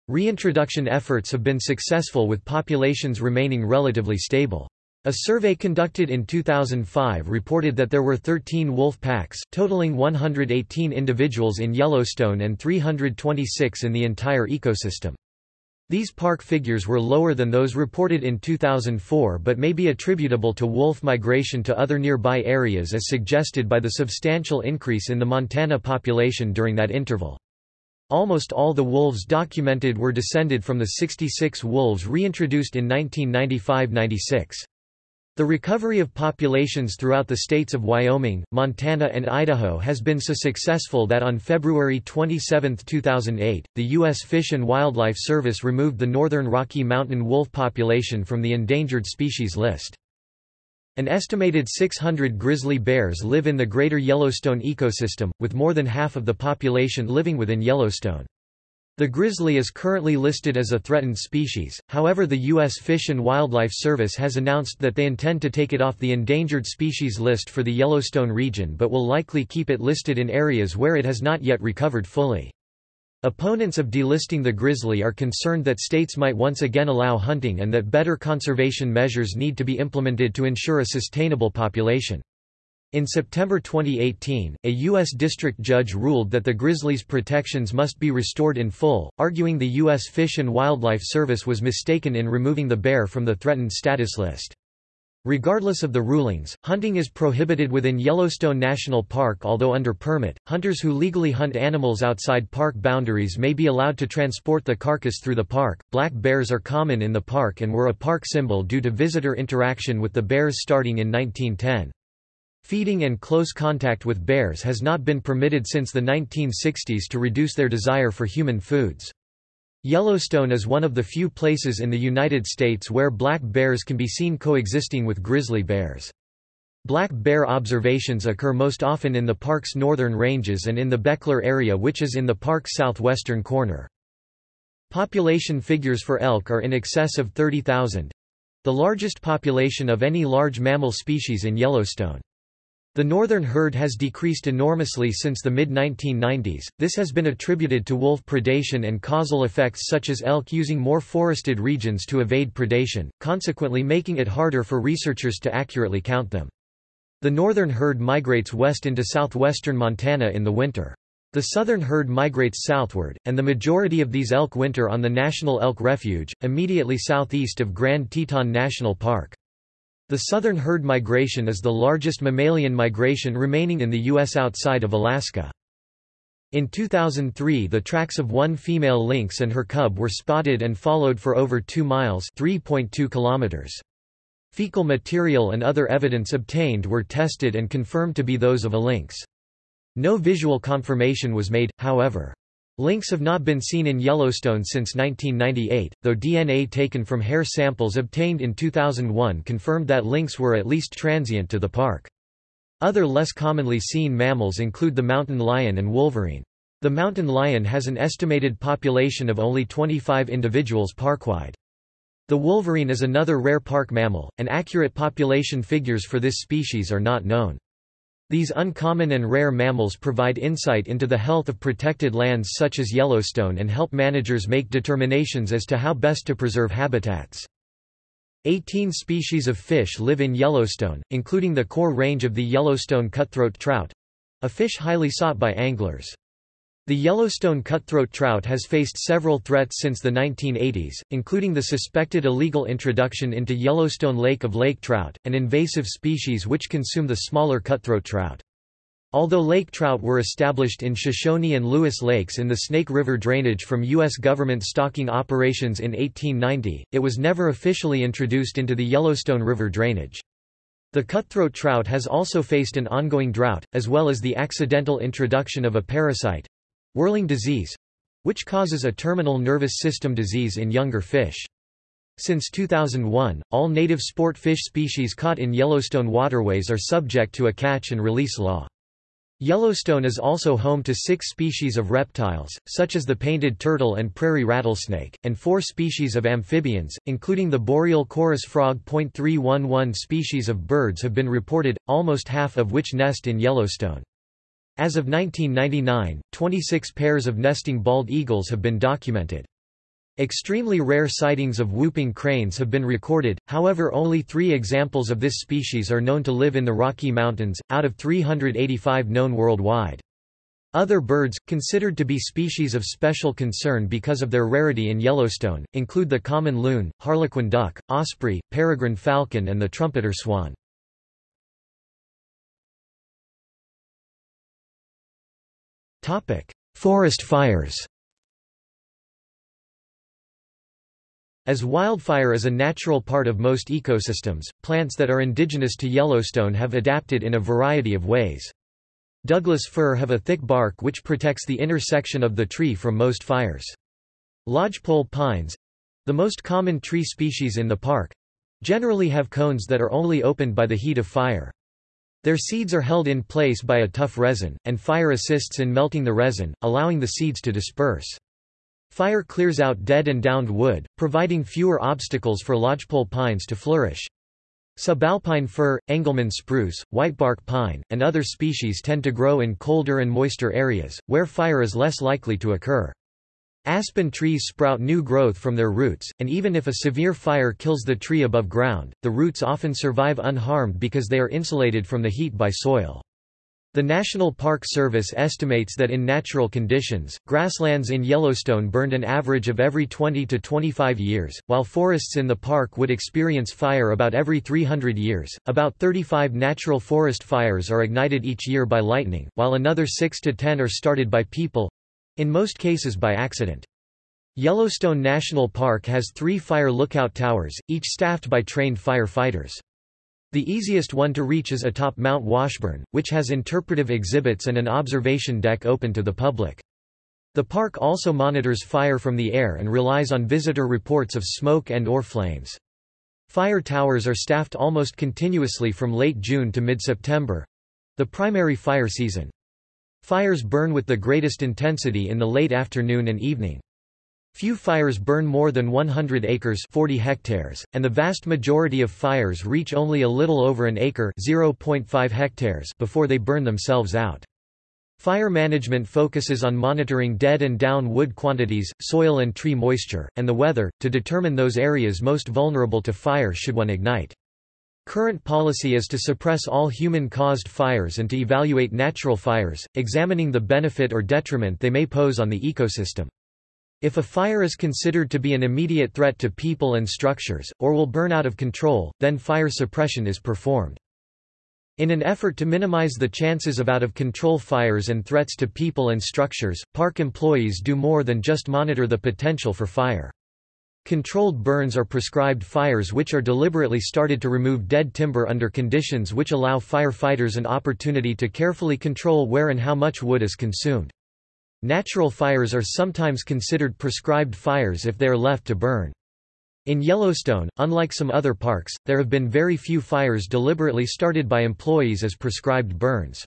Reintroduction efforts have been successful with populations remaining relatively stable. A survey conducted in 2005 reported that there were 13 wolf packs, totaling 118 individuals in Yellowstone and 326 in the entire ecosystem. These park figures were lower than those reported in 2004 but may be attributable to wolf migration to other nearby areas as suggested by the substantial increase in the Montana population during that interval. Almost all the wolves documented were descended from the 66 wolves reintroduced in 1995–96. The recovery of populations throughout the states of Wyoming, Montana and Idaho has been so successful that on February 27, 2008, the U.S. Fish and Wildlife Service removed the northern Rocky Mountain wolf population from the endangered species list. An estimated 600 grizzly bears live in the greater Yellowstone ecosystem, with more than half of the population living within Yellowstone. The grizzly is currently listed as a threatened species, however the U.S. Fish and Wildlife Service has announced that they intend to take it off the endangered species list for the Yellowstone region but will likely keep it listed in areas where it has not yet recovered fully. Opponents of delisting the grizzly are concerned that states might once again allow hunting and that better conservation measures need to be implemented to ensure a sustainable population. In September 2018, a U.S. district judge ruled that the grizzly's protections must be restored in full, arguing the U.S. Fish and Wildlife Service was mistaken in removing the bear from the threatened status list. Regardless of the rulings, hunting is prohibited within Yellowstone National Park although under permit, hunters who legally hunt animals outside park boundaries may be allowed to transport the carcass through the park. Black bears are common in the park and were a park symbol due to visitor interaction with the bears starting in 1910. Feeding and close contact with bears has not been permitted since the 1960s to reduce their desire for human foods. Yellowstone is one of the few places in the United States where black bears can be seen coexisting with grizzly bears. Black bear observations occur most often in the park's northern ranges and in the Bechler area which is in the park's southwestern corner. Population figures for elk are in excess of 30,000—the largest population of any large mammal species in Yellowstone. The northern herd has decreased enormously since the mid-1990s, this has been attributed to wolf predation and causal effects such as elk using more forested regions to evade predation, consequently making it harder for researchers to accurately count them. The northern herd migrates west into southwestern Montana in the winter. The southern herd migrates southward, and the majority of these elk winter on the National Elk Refuge, immediately southeast of Grand Teton National Park. The southern herd migration is the largest mammalian migration remaining in the U.S. outside of Alaska. In 2003 the tracks of one female lynx and her cub were spotted and followed for over 2 miles 3.2 kilometers. Fecal material and other evidence obtained were tested and confirmed to be those of a lynx. No visual confirmation was made, however. Lynx have not been seen in Yellowstone since 1998, though DNA taken from hair samples obtained in 2001 confirmed that lynx were at least transient to the park. Other less commonly seen mammals include the mountain lion and wolverine. The mountain lion has an estimated population of only 25 individuals parkwide. The wolverine is another rare park mammal, and accurate population figures for this species are not known. These uncommon and rare mammals provide insight into the health of protected lands such as Yellowstone and help managers make determinations as to how best to preserve habitats. 18 species of fish live in Yellowstone, including the core range of the Yellowstone cutthroat trout—a fish highly sought by anglers. The Yellowstone cutthroat trout has faced several threats since the 1980s, including the suspected illegal introduction into Yellowstone Lake of lake trout, an invasive species which consume the smaller cutthroat trout. Although lake trout were established in Shoshone and Lewis lakes in the Snake River drainage from U.S. government stocking operations in 1890, it was never officially introduced into the Yellowstone River drainage. The cutthroat trout has also faced an ongoing drought, as well as the accidental introduction of a parasite—whirling disease—which causes a terminal nervous system disease in younger fish. Since 2001, all native sport fish species caught in Yellowstone waterways are subject to a catch and release law. Yellowstone is also home to six species of reptiles, such as the painted turtle and prairie rattlesnake, and four species of amphibians, including the boreal chorus frog. 311 species of birds have been reported, almost half of which nest in Yellowstone. As of 1999, 26 pairs of nesting bald eagles have been documented. Extremely rare sightings of whooping cranes have been recorded, however only three examples of this species are known to live in the Rocky Mountains, out of 385 known worldwide. Other birds, considered to be species of special concern because of their rarity in Yellowstone, include the common loon, harlequin duck, osprey, peregrine falcon and the trumpeter swan. Forest fires As wildfire is a natural part of most ecosystems, plants that are indigenous to Yellowstone have adapted in a variety of ways. Douglas fir have a thick bark which protects the inner section of the tree from most fires. Lodgepole pines—the most common tree species in the park—generally have cones that are only opened by the heat of fire. Their seeds are held in place by a tough resin, and fire assists in melting the resin, allowing the seeds to disperse. Fire clears out dead and downed wood, providing fewer obstacles for lodgepole pines to flourish. Subalpine fir, Engelmann spruce, whitebark pine, and other species tend to grow in colder and moister areas, where fire is less likely to occur. Aspen trees sprout new growth from their roots, and even if a severe fire kills the tree above ground, the roots often survive unharmed because they are insulated from the heat by soil. The National Park Service estimates that in natural conditions, grasslands in Yellowstone burned an average of every 20 to 25 years, while forests in the park would experience fire about every 300 years. About 35 natural forest fires are ignited each year by lightning, while another 6 to 10 are started by people in most cases by accident. Yellowstone National Park has three fire lookout towers, each staffed by trained firefighters. The easiest one to reach is atop Mount Washburn, which has interpretive exhibits and an observation deck open to the public. The park also monitors fire from the air and relies on visitor reports of smoke and or flames. Fire towers are staffed almost continuously from late June to mid-September—the primary fire season. Fires burn with the greatest intensity in the late afternoon and evening. Few fires burn more than 100 acres 40 hectares, and the vast majority of fires reach only a little over an acre 0.5 hectares before they burn themselves out. Fire management focuses on monitoring dead and down wood quantities, soil and tree moisture, and the weather, to determine those areas most vulnerable to fire should one ignite. Current policy is to suppress all human-caused fires and to evaluate natural fires, examining the benefit or detriment they may pose on the ecosystem. If a fire is considered to be an immediate threat to people and structures, or will burn out of control, then fire suppression is performed. In an effort to minimize the chances of out-of-control fires and threats to people and structures, park employees do more than just monitor the potential for fire. Controlled burns are prescribed fires which are deliberately started to remove dead timber under conditions which allow firefighters an opportunity to carefully control where and how much wood is consumed. Natural fires are sometimes considered prescribed fires if they are left to burn. In Yellowstone, unlike some other parks, there have been very few fires deliberately started by employees as prescribed burns.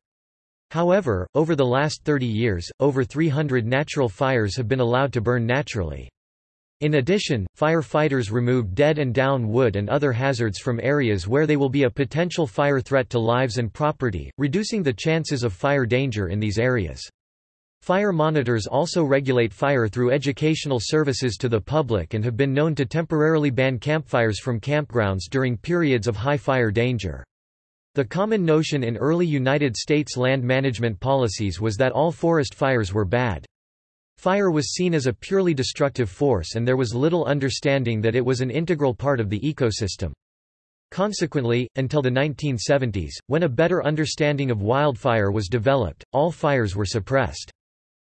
However, over the last 30 years, over 300 natural fires have been allowed to burn naturally. In addition, firefighters remove dead and down wood and other hazards from areas where they will be a potential fire threat to lives and property, reducing the chances of fire danger in these areas. Fire monitors also regulate fire through educational services to the public and have been known to temporarily ban campfires from campgrounds during periods of high fire danger. The common notion in early United States land management policies was that all forest fires were bad. Fire was seen as a purely destructive force and there was little understanding that it was an integral part of the ecosystem. Consequently, until the 1970s, when a better understanding of wildfire was developed, all fires were suppressed.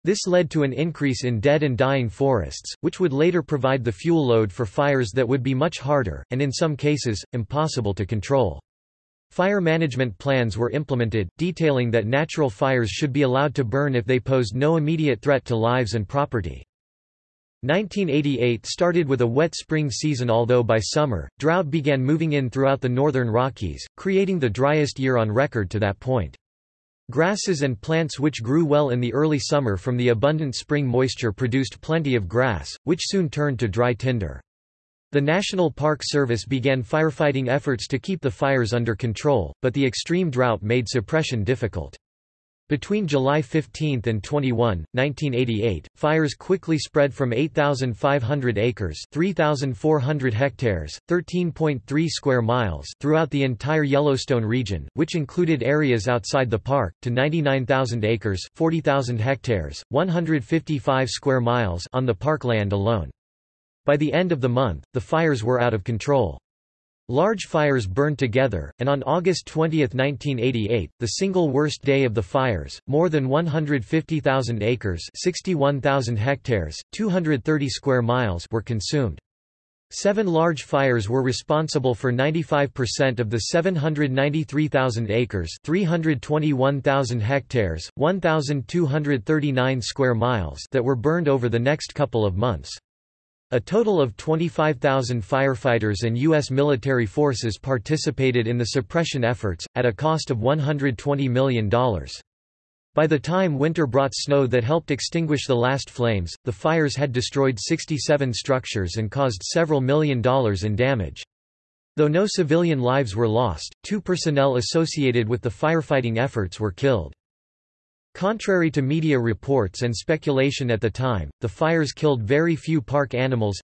This led to an increase in dead and dying forests, which would later provide the fuel load for fires that would be much harder, and in some cases, impossible to control. Fire management plans were implemented, detailing that natural fires should be allowed to burn if they posed no immediate threat to lives and property. 1988 started with a wet spring season although by summer, drought began moving in throughout the northern Rockies, creating the driest year on record to that point. Grasses and plants which grew well in the early summer from the abundant spring moisture produced plenty of grass, which soon turned to dry tinder. The National Park Service began firefighting efforts to keep the fires under control, but the extreme drought made suppression difficult. Between July 15 and 21, 1988, fires quickly spread from 8,500 acres 3,400 hectares, 13.3 square miles throughout the entire Yellowstone region, which included areas outside the park, to 99,000 acres 40,000 hectares, 155 square miles on the parkland alone. By the end of the month, the fires were out of control. Large fires burned together, and on August 20, 1988, the single worst day of the fires, more than 150,000 acres 61,000 hectares, 230 square miles were consumed. Seven large fires were responsible for 95% of the 793,000 acres 321,000 hectares, 1,239 square miles that were burned over the next couple of months. A total of 25,000 firefighters and U.S. military forces participated in the suppression efforts, at a cost of $120 million. By the time winter brought snow that helped extinguish the last flames, the fires had destroyed 67 structures and caused several million dollars in damage. Though no civilian lives were lost, two personnel associated with the firefighting efforts were killed. Contrary to media reports and speculation at the time, the fires killed very few park animals.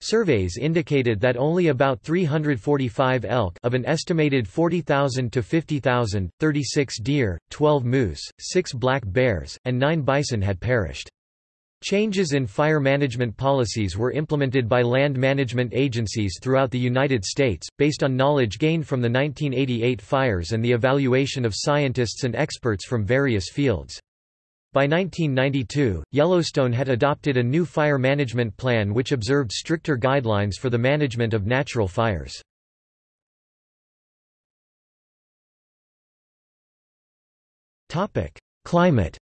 Surveys indicated that only about 345 elk of an estimated 40,000 to 50,000, 36 deer, 12 moose, 6 black bears, and 9 bison had perished. Changes in fire management policies were implemented by land management agencies throughout the United States, based on knowledge gained from the 1988 fires and the evaluation of scientists and experts from various fields. By 1992, Yellowstone had adopted a new fire management plan which observed stricter guidelines for the management of natural fires. Climate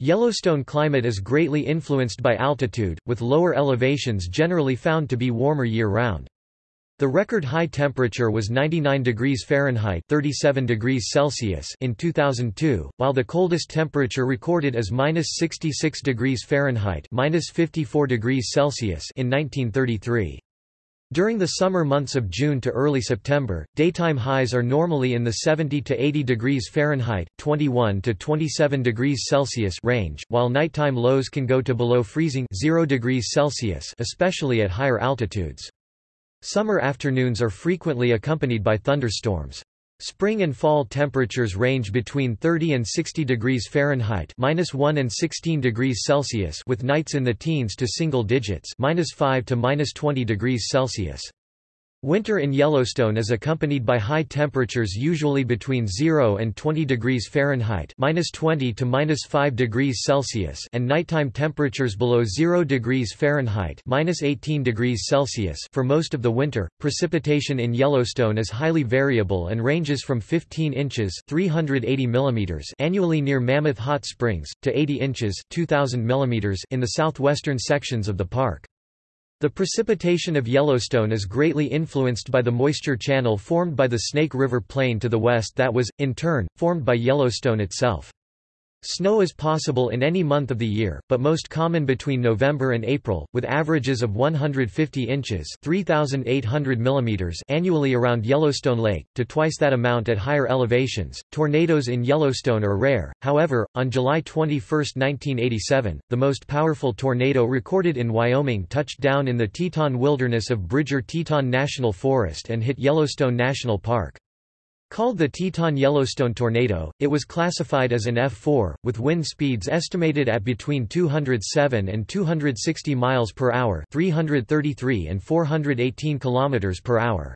Yellowstone climate is greatly influenced by altitude, with lower elevations generally found to be warmer year-round. The record high temperature was 99 degrees Fahrenheit 37 degrees Celsius in 2002, while the coldest temperature recorded is minus 66 degrees Fahrenheit minus 54 degrees Celsius in 1933. During the summer months of June to early September, daytime highs are normally in the 70 to 80 degrees Fahrenheit (21 to 27 degrees Celsius) range, while nighttime lows can go to below freezing 0 degrees Celsius, especially at higher altitudes. Summer afternoons are frequently accompanied by thunderstorms. Spring and fall temperatures range between 30 and 60 degrees Fahrenheit (-1 and 16 degrees Celsius) with nights in the teens to single digits (-5 to -20 degrees Celsius). Winter in Yellowstone is accompanied by high temperatures usually between 0 and 20 degrees Fahrenheit (-20 to -5 degrees Celsius) and nighttime temperatures below 0 degrees Fahrenheit (-18 degrees Celsius). For most of the winter, precipitation in Yellowstone is highly variable and ranges from 15 inches (380 millimeters) annually near Mammoth Hot Springs to 80 inches (2000 millimeters) in the southwestern sections of the park. The precipitation of Yellowstone is greatly influenced by the moisture channel formed by the Snake River Plain to the west that was, in turn, formed by Yellowstone itself. Snow is possible in any month of the year, but most common between November and April, with averages of 150 inches (3,800 mm) annually around Yellowstone Lake, to twice that amount at higher elevations. Tornadoes in Yellowstone are rare, however, on July 21, 1987, the most powerful tornado recorded in Wyoming touched down in the Teton Wilderness of Bridger-Teton National Forest and hit Yellowstone National Park. Called the Teton-Yellowstone tornado, it was classified as an F4, with wind speeds estimated at between 207 and 260 miles per hour, 333 and 418 kilometers per hour.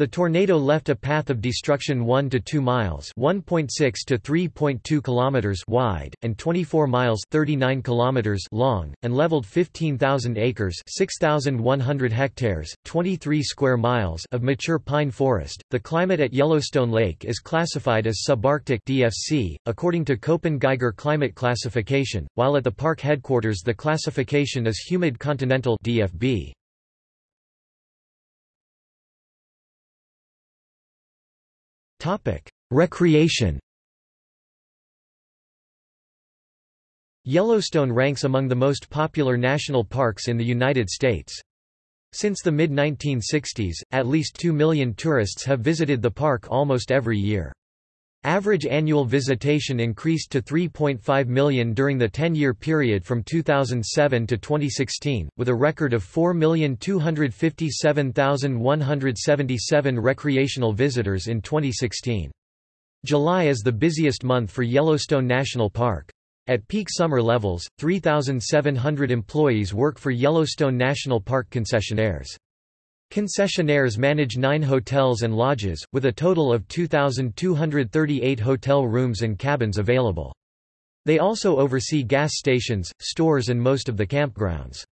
The tornado left a path of destruction 1 to 2 miles, 1.6 to 3.2 kilometers wide and 24 miles, 39 kilometers long, and leveled 15,000 acres, 6,100 hectares, 23 square miles of mature pine forest. The climate at Yellowstone Lake is classified as subarctic (DFC) according to Köppen-Geiger climate classification, while at the park headquarters the classification is humid continental (DFB). Recreation. Yellowstone ranks among the most popular national parks in the United States. Since the mid-1960s, at least 2 million tourists have visited the park almost every year. Average annual visitation increased to 3.5 million during the 10-year period from 2007 to 2016, with a record of 4,257,177 recreational visitors in 2016. July is the busiest month for Yellowstone National Park. At peak summer levels, 3,700 employees work for Yellowstone National Park concessionaires. Concessionaires manage nine hotels and lodges, with a total of 2,238 hotel rooms and cabins available. They also oversee gas stations, stores and most of the campgrounds.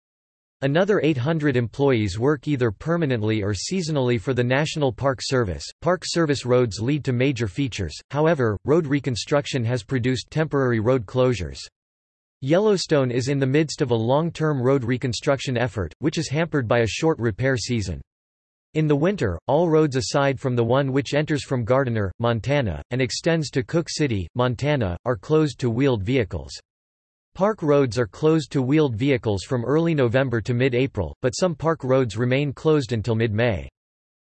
Another 800 employees work either permanently or seasonally for the National Park Service. Park Service roads lead to major features, however, road reconstruction has produced temporary road closures. Yellowstone is in the midst of a long-term road reconstruction effort, which is hampered by a short repair season. In the winter, all roads aside from the one which enters from Gardiner, Montana, and extends to Cooke City, Montana, are closed to wheeled vehicles. Park roads are closed to wheeled vehicles from early November to mid-April, but some park roads remain closed until mid-May.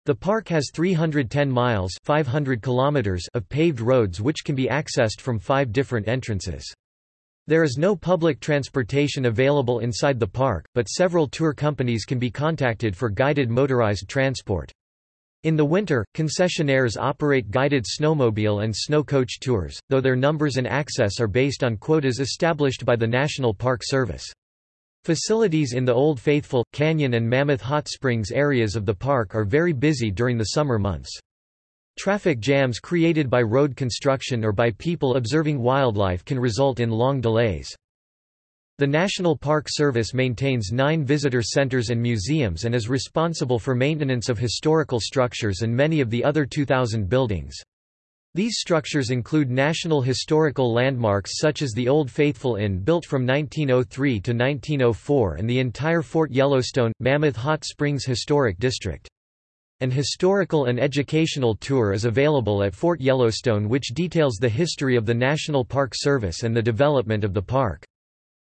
The park has 310 miles 500 kilometers of paved roads which can be accessed from five different entrances. There is no public transportation available inside the park, but several tour companies can be contacted for guided motorized transport. In the winter, concessionaires operate guided snowmobile and snow coach tours, though their numbers and access are based on quotas established by the National Park Service. Facilities in the Old Faithful, Canyon and Mammoth Hot Springs areas of the park are very busy during the summer months. Traffic jams created by road construction or by people observing wildlife can result in long delays. The National Park Service maintains nine visitor centers and museums and is responsible for maintenance of historical structures and many of the other 2,000 buildings. These structures include national historical landmarks such as the Old Faithful Inn built from 1903 to 1904 and the entire Fort Yellowstone, Mammoth Hot Springs Historic District. An historical and educational tour is available at Fort Yellowstone which details the history of the National Park Service and the development of the park.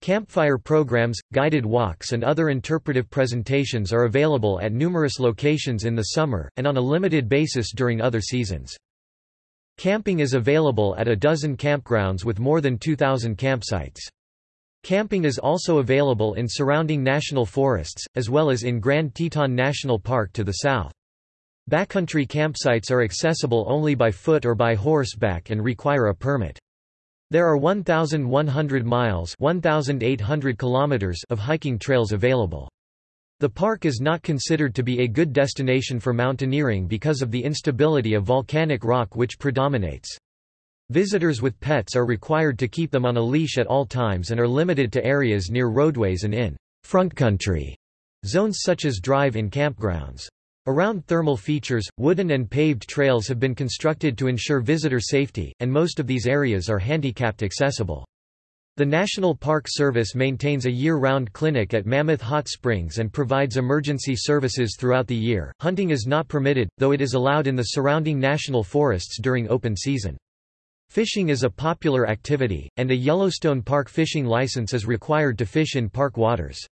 Campfire programs, guided walks and other interpretive presentations are available at numerous locations in the summer, and on a limited basis during other seasons. Camping is available at a dozen campgrounds with more than 2,000 campsites. Camping is also available in surrounding national forests, as well as in Grand Teton National Park to the south. Backcountry campsites are accessible only by foot or by horseback and require a permit. There are 1,100 miles 1,800 kilometers of hiking trails available. The park is not considered to be a good destination for mountaineering because of the instability of volcanic rock which predominates. Visitors with pets are required to keep them on a leash at all times and are limited to areas near roadways and in front country zones such as drive-in campgrounds. Around thermal features, wooden and paved trails have been constructed to ensure visitor safety, and most of these areas are handicapped accessible. The National Park Service maintains a year-round clinic at Mammoth Hot Springs and provides emergency services throughout the year. Hunting is not permitted, though it is allowed in the surrounding national forests during open season. Fishing is a popular activity, and a Yellowstone Park fishing license is required to fish in park waters.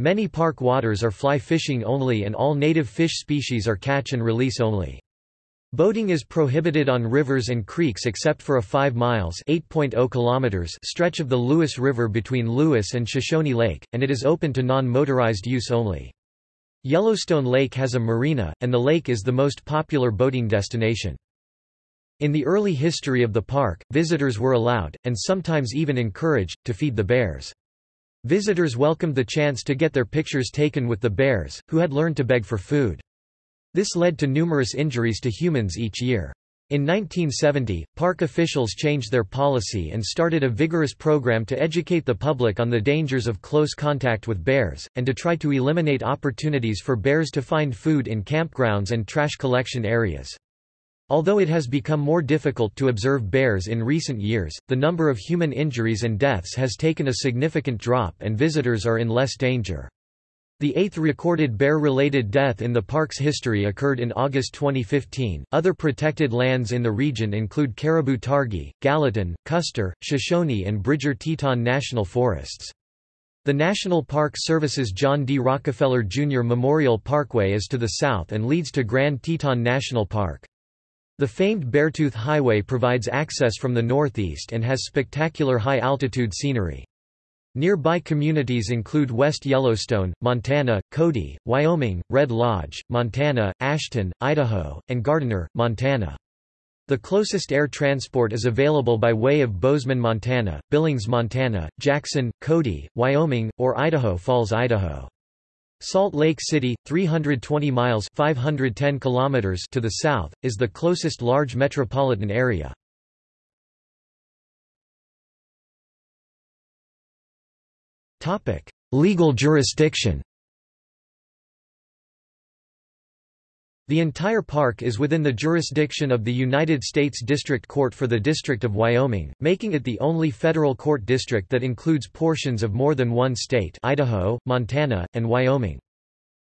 Many park waters are fly fishing only and all native fish species are catch and release only. Boating is prohibited on rivers and creeks except for a 5 miles oh kilometers stretch of the Lewis River between Lewis and Shoshone Lake, and it is open to non-motorized use only. Yellowstone Lake has a marina, and the lake is the most popular boating destination. In the early history of the park, visitors were allowed, and sometimes even encouraged, to feed the bears. Visitors welcomed the chance to get their pictures taken with the bears, who had learned to beg for food. This led to numerous injuries to humans each year. In 1970, park officials changed their policy and started a vigorous program to educate the public on the dangers of close contact with bears, and to try to eliminate opportunities for bears to find food in campgrounds and trash collection areas. Although it has become more difficult to observe bears in recent years, the number of human injuries and deaths has taken a significant drop and visitors are in less danger. The eighth recorded bear-related death in the park's history occurred in August 2015. Other protected lands in the region include Caribou Targhee, Gallatin, Custer, Shoshone and Bridger Teton National Forests. The National Park Service's John D. Rockefeller Jr. Memorial Parkway is to the south and leads to Grand Teton National Park. The famed Beartooth Highway provides access from the northeast and has spectacular high-altitude scenery. Nearby communities include West Yellowstone, Montana, Cody, Wyoming, Red Lodge, Montana, Ashton, Idaho, and Gardiner, Montana. The closest air transport is available by way of Bozeman, Montana, Billings, Montana, Jackson, Cody, Wyoming, or Idaho Falls, Idaho. Salt Lake City, 320 miles 510 kilometers to the south, is the closest large metropolitan area. Legal jurisdiction The entire park is within the jurisdiction of the United States District Court for the District of Wyoming, making it the only federal court district that includes portions of more than one state Idaho, Montana, and Wyoming.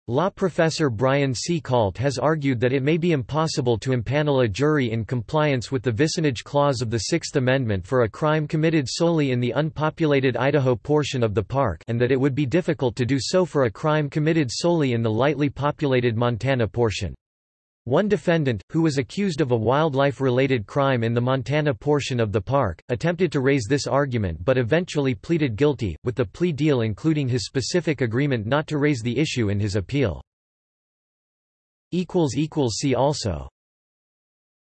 Law professor Brian C. Kalt has argued that it may be impossible to impanel a jury in compliance with the vicinage clause of the Sixth Amendment for a crime committed solely in the unpopulated Idaho portion of the park and that it would be difficult to do so for a crime committed solely in the lightly populated Montana portion. One defendant, who was accused of a wildlife-related crime in the Montana portion of the park, attempted to raise this argument but eventually pleaded guilty, with the plea deal including his specific agreement not to raise the issue in his appeal. See also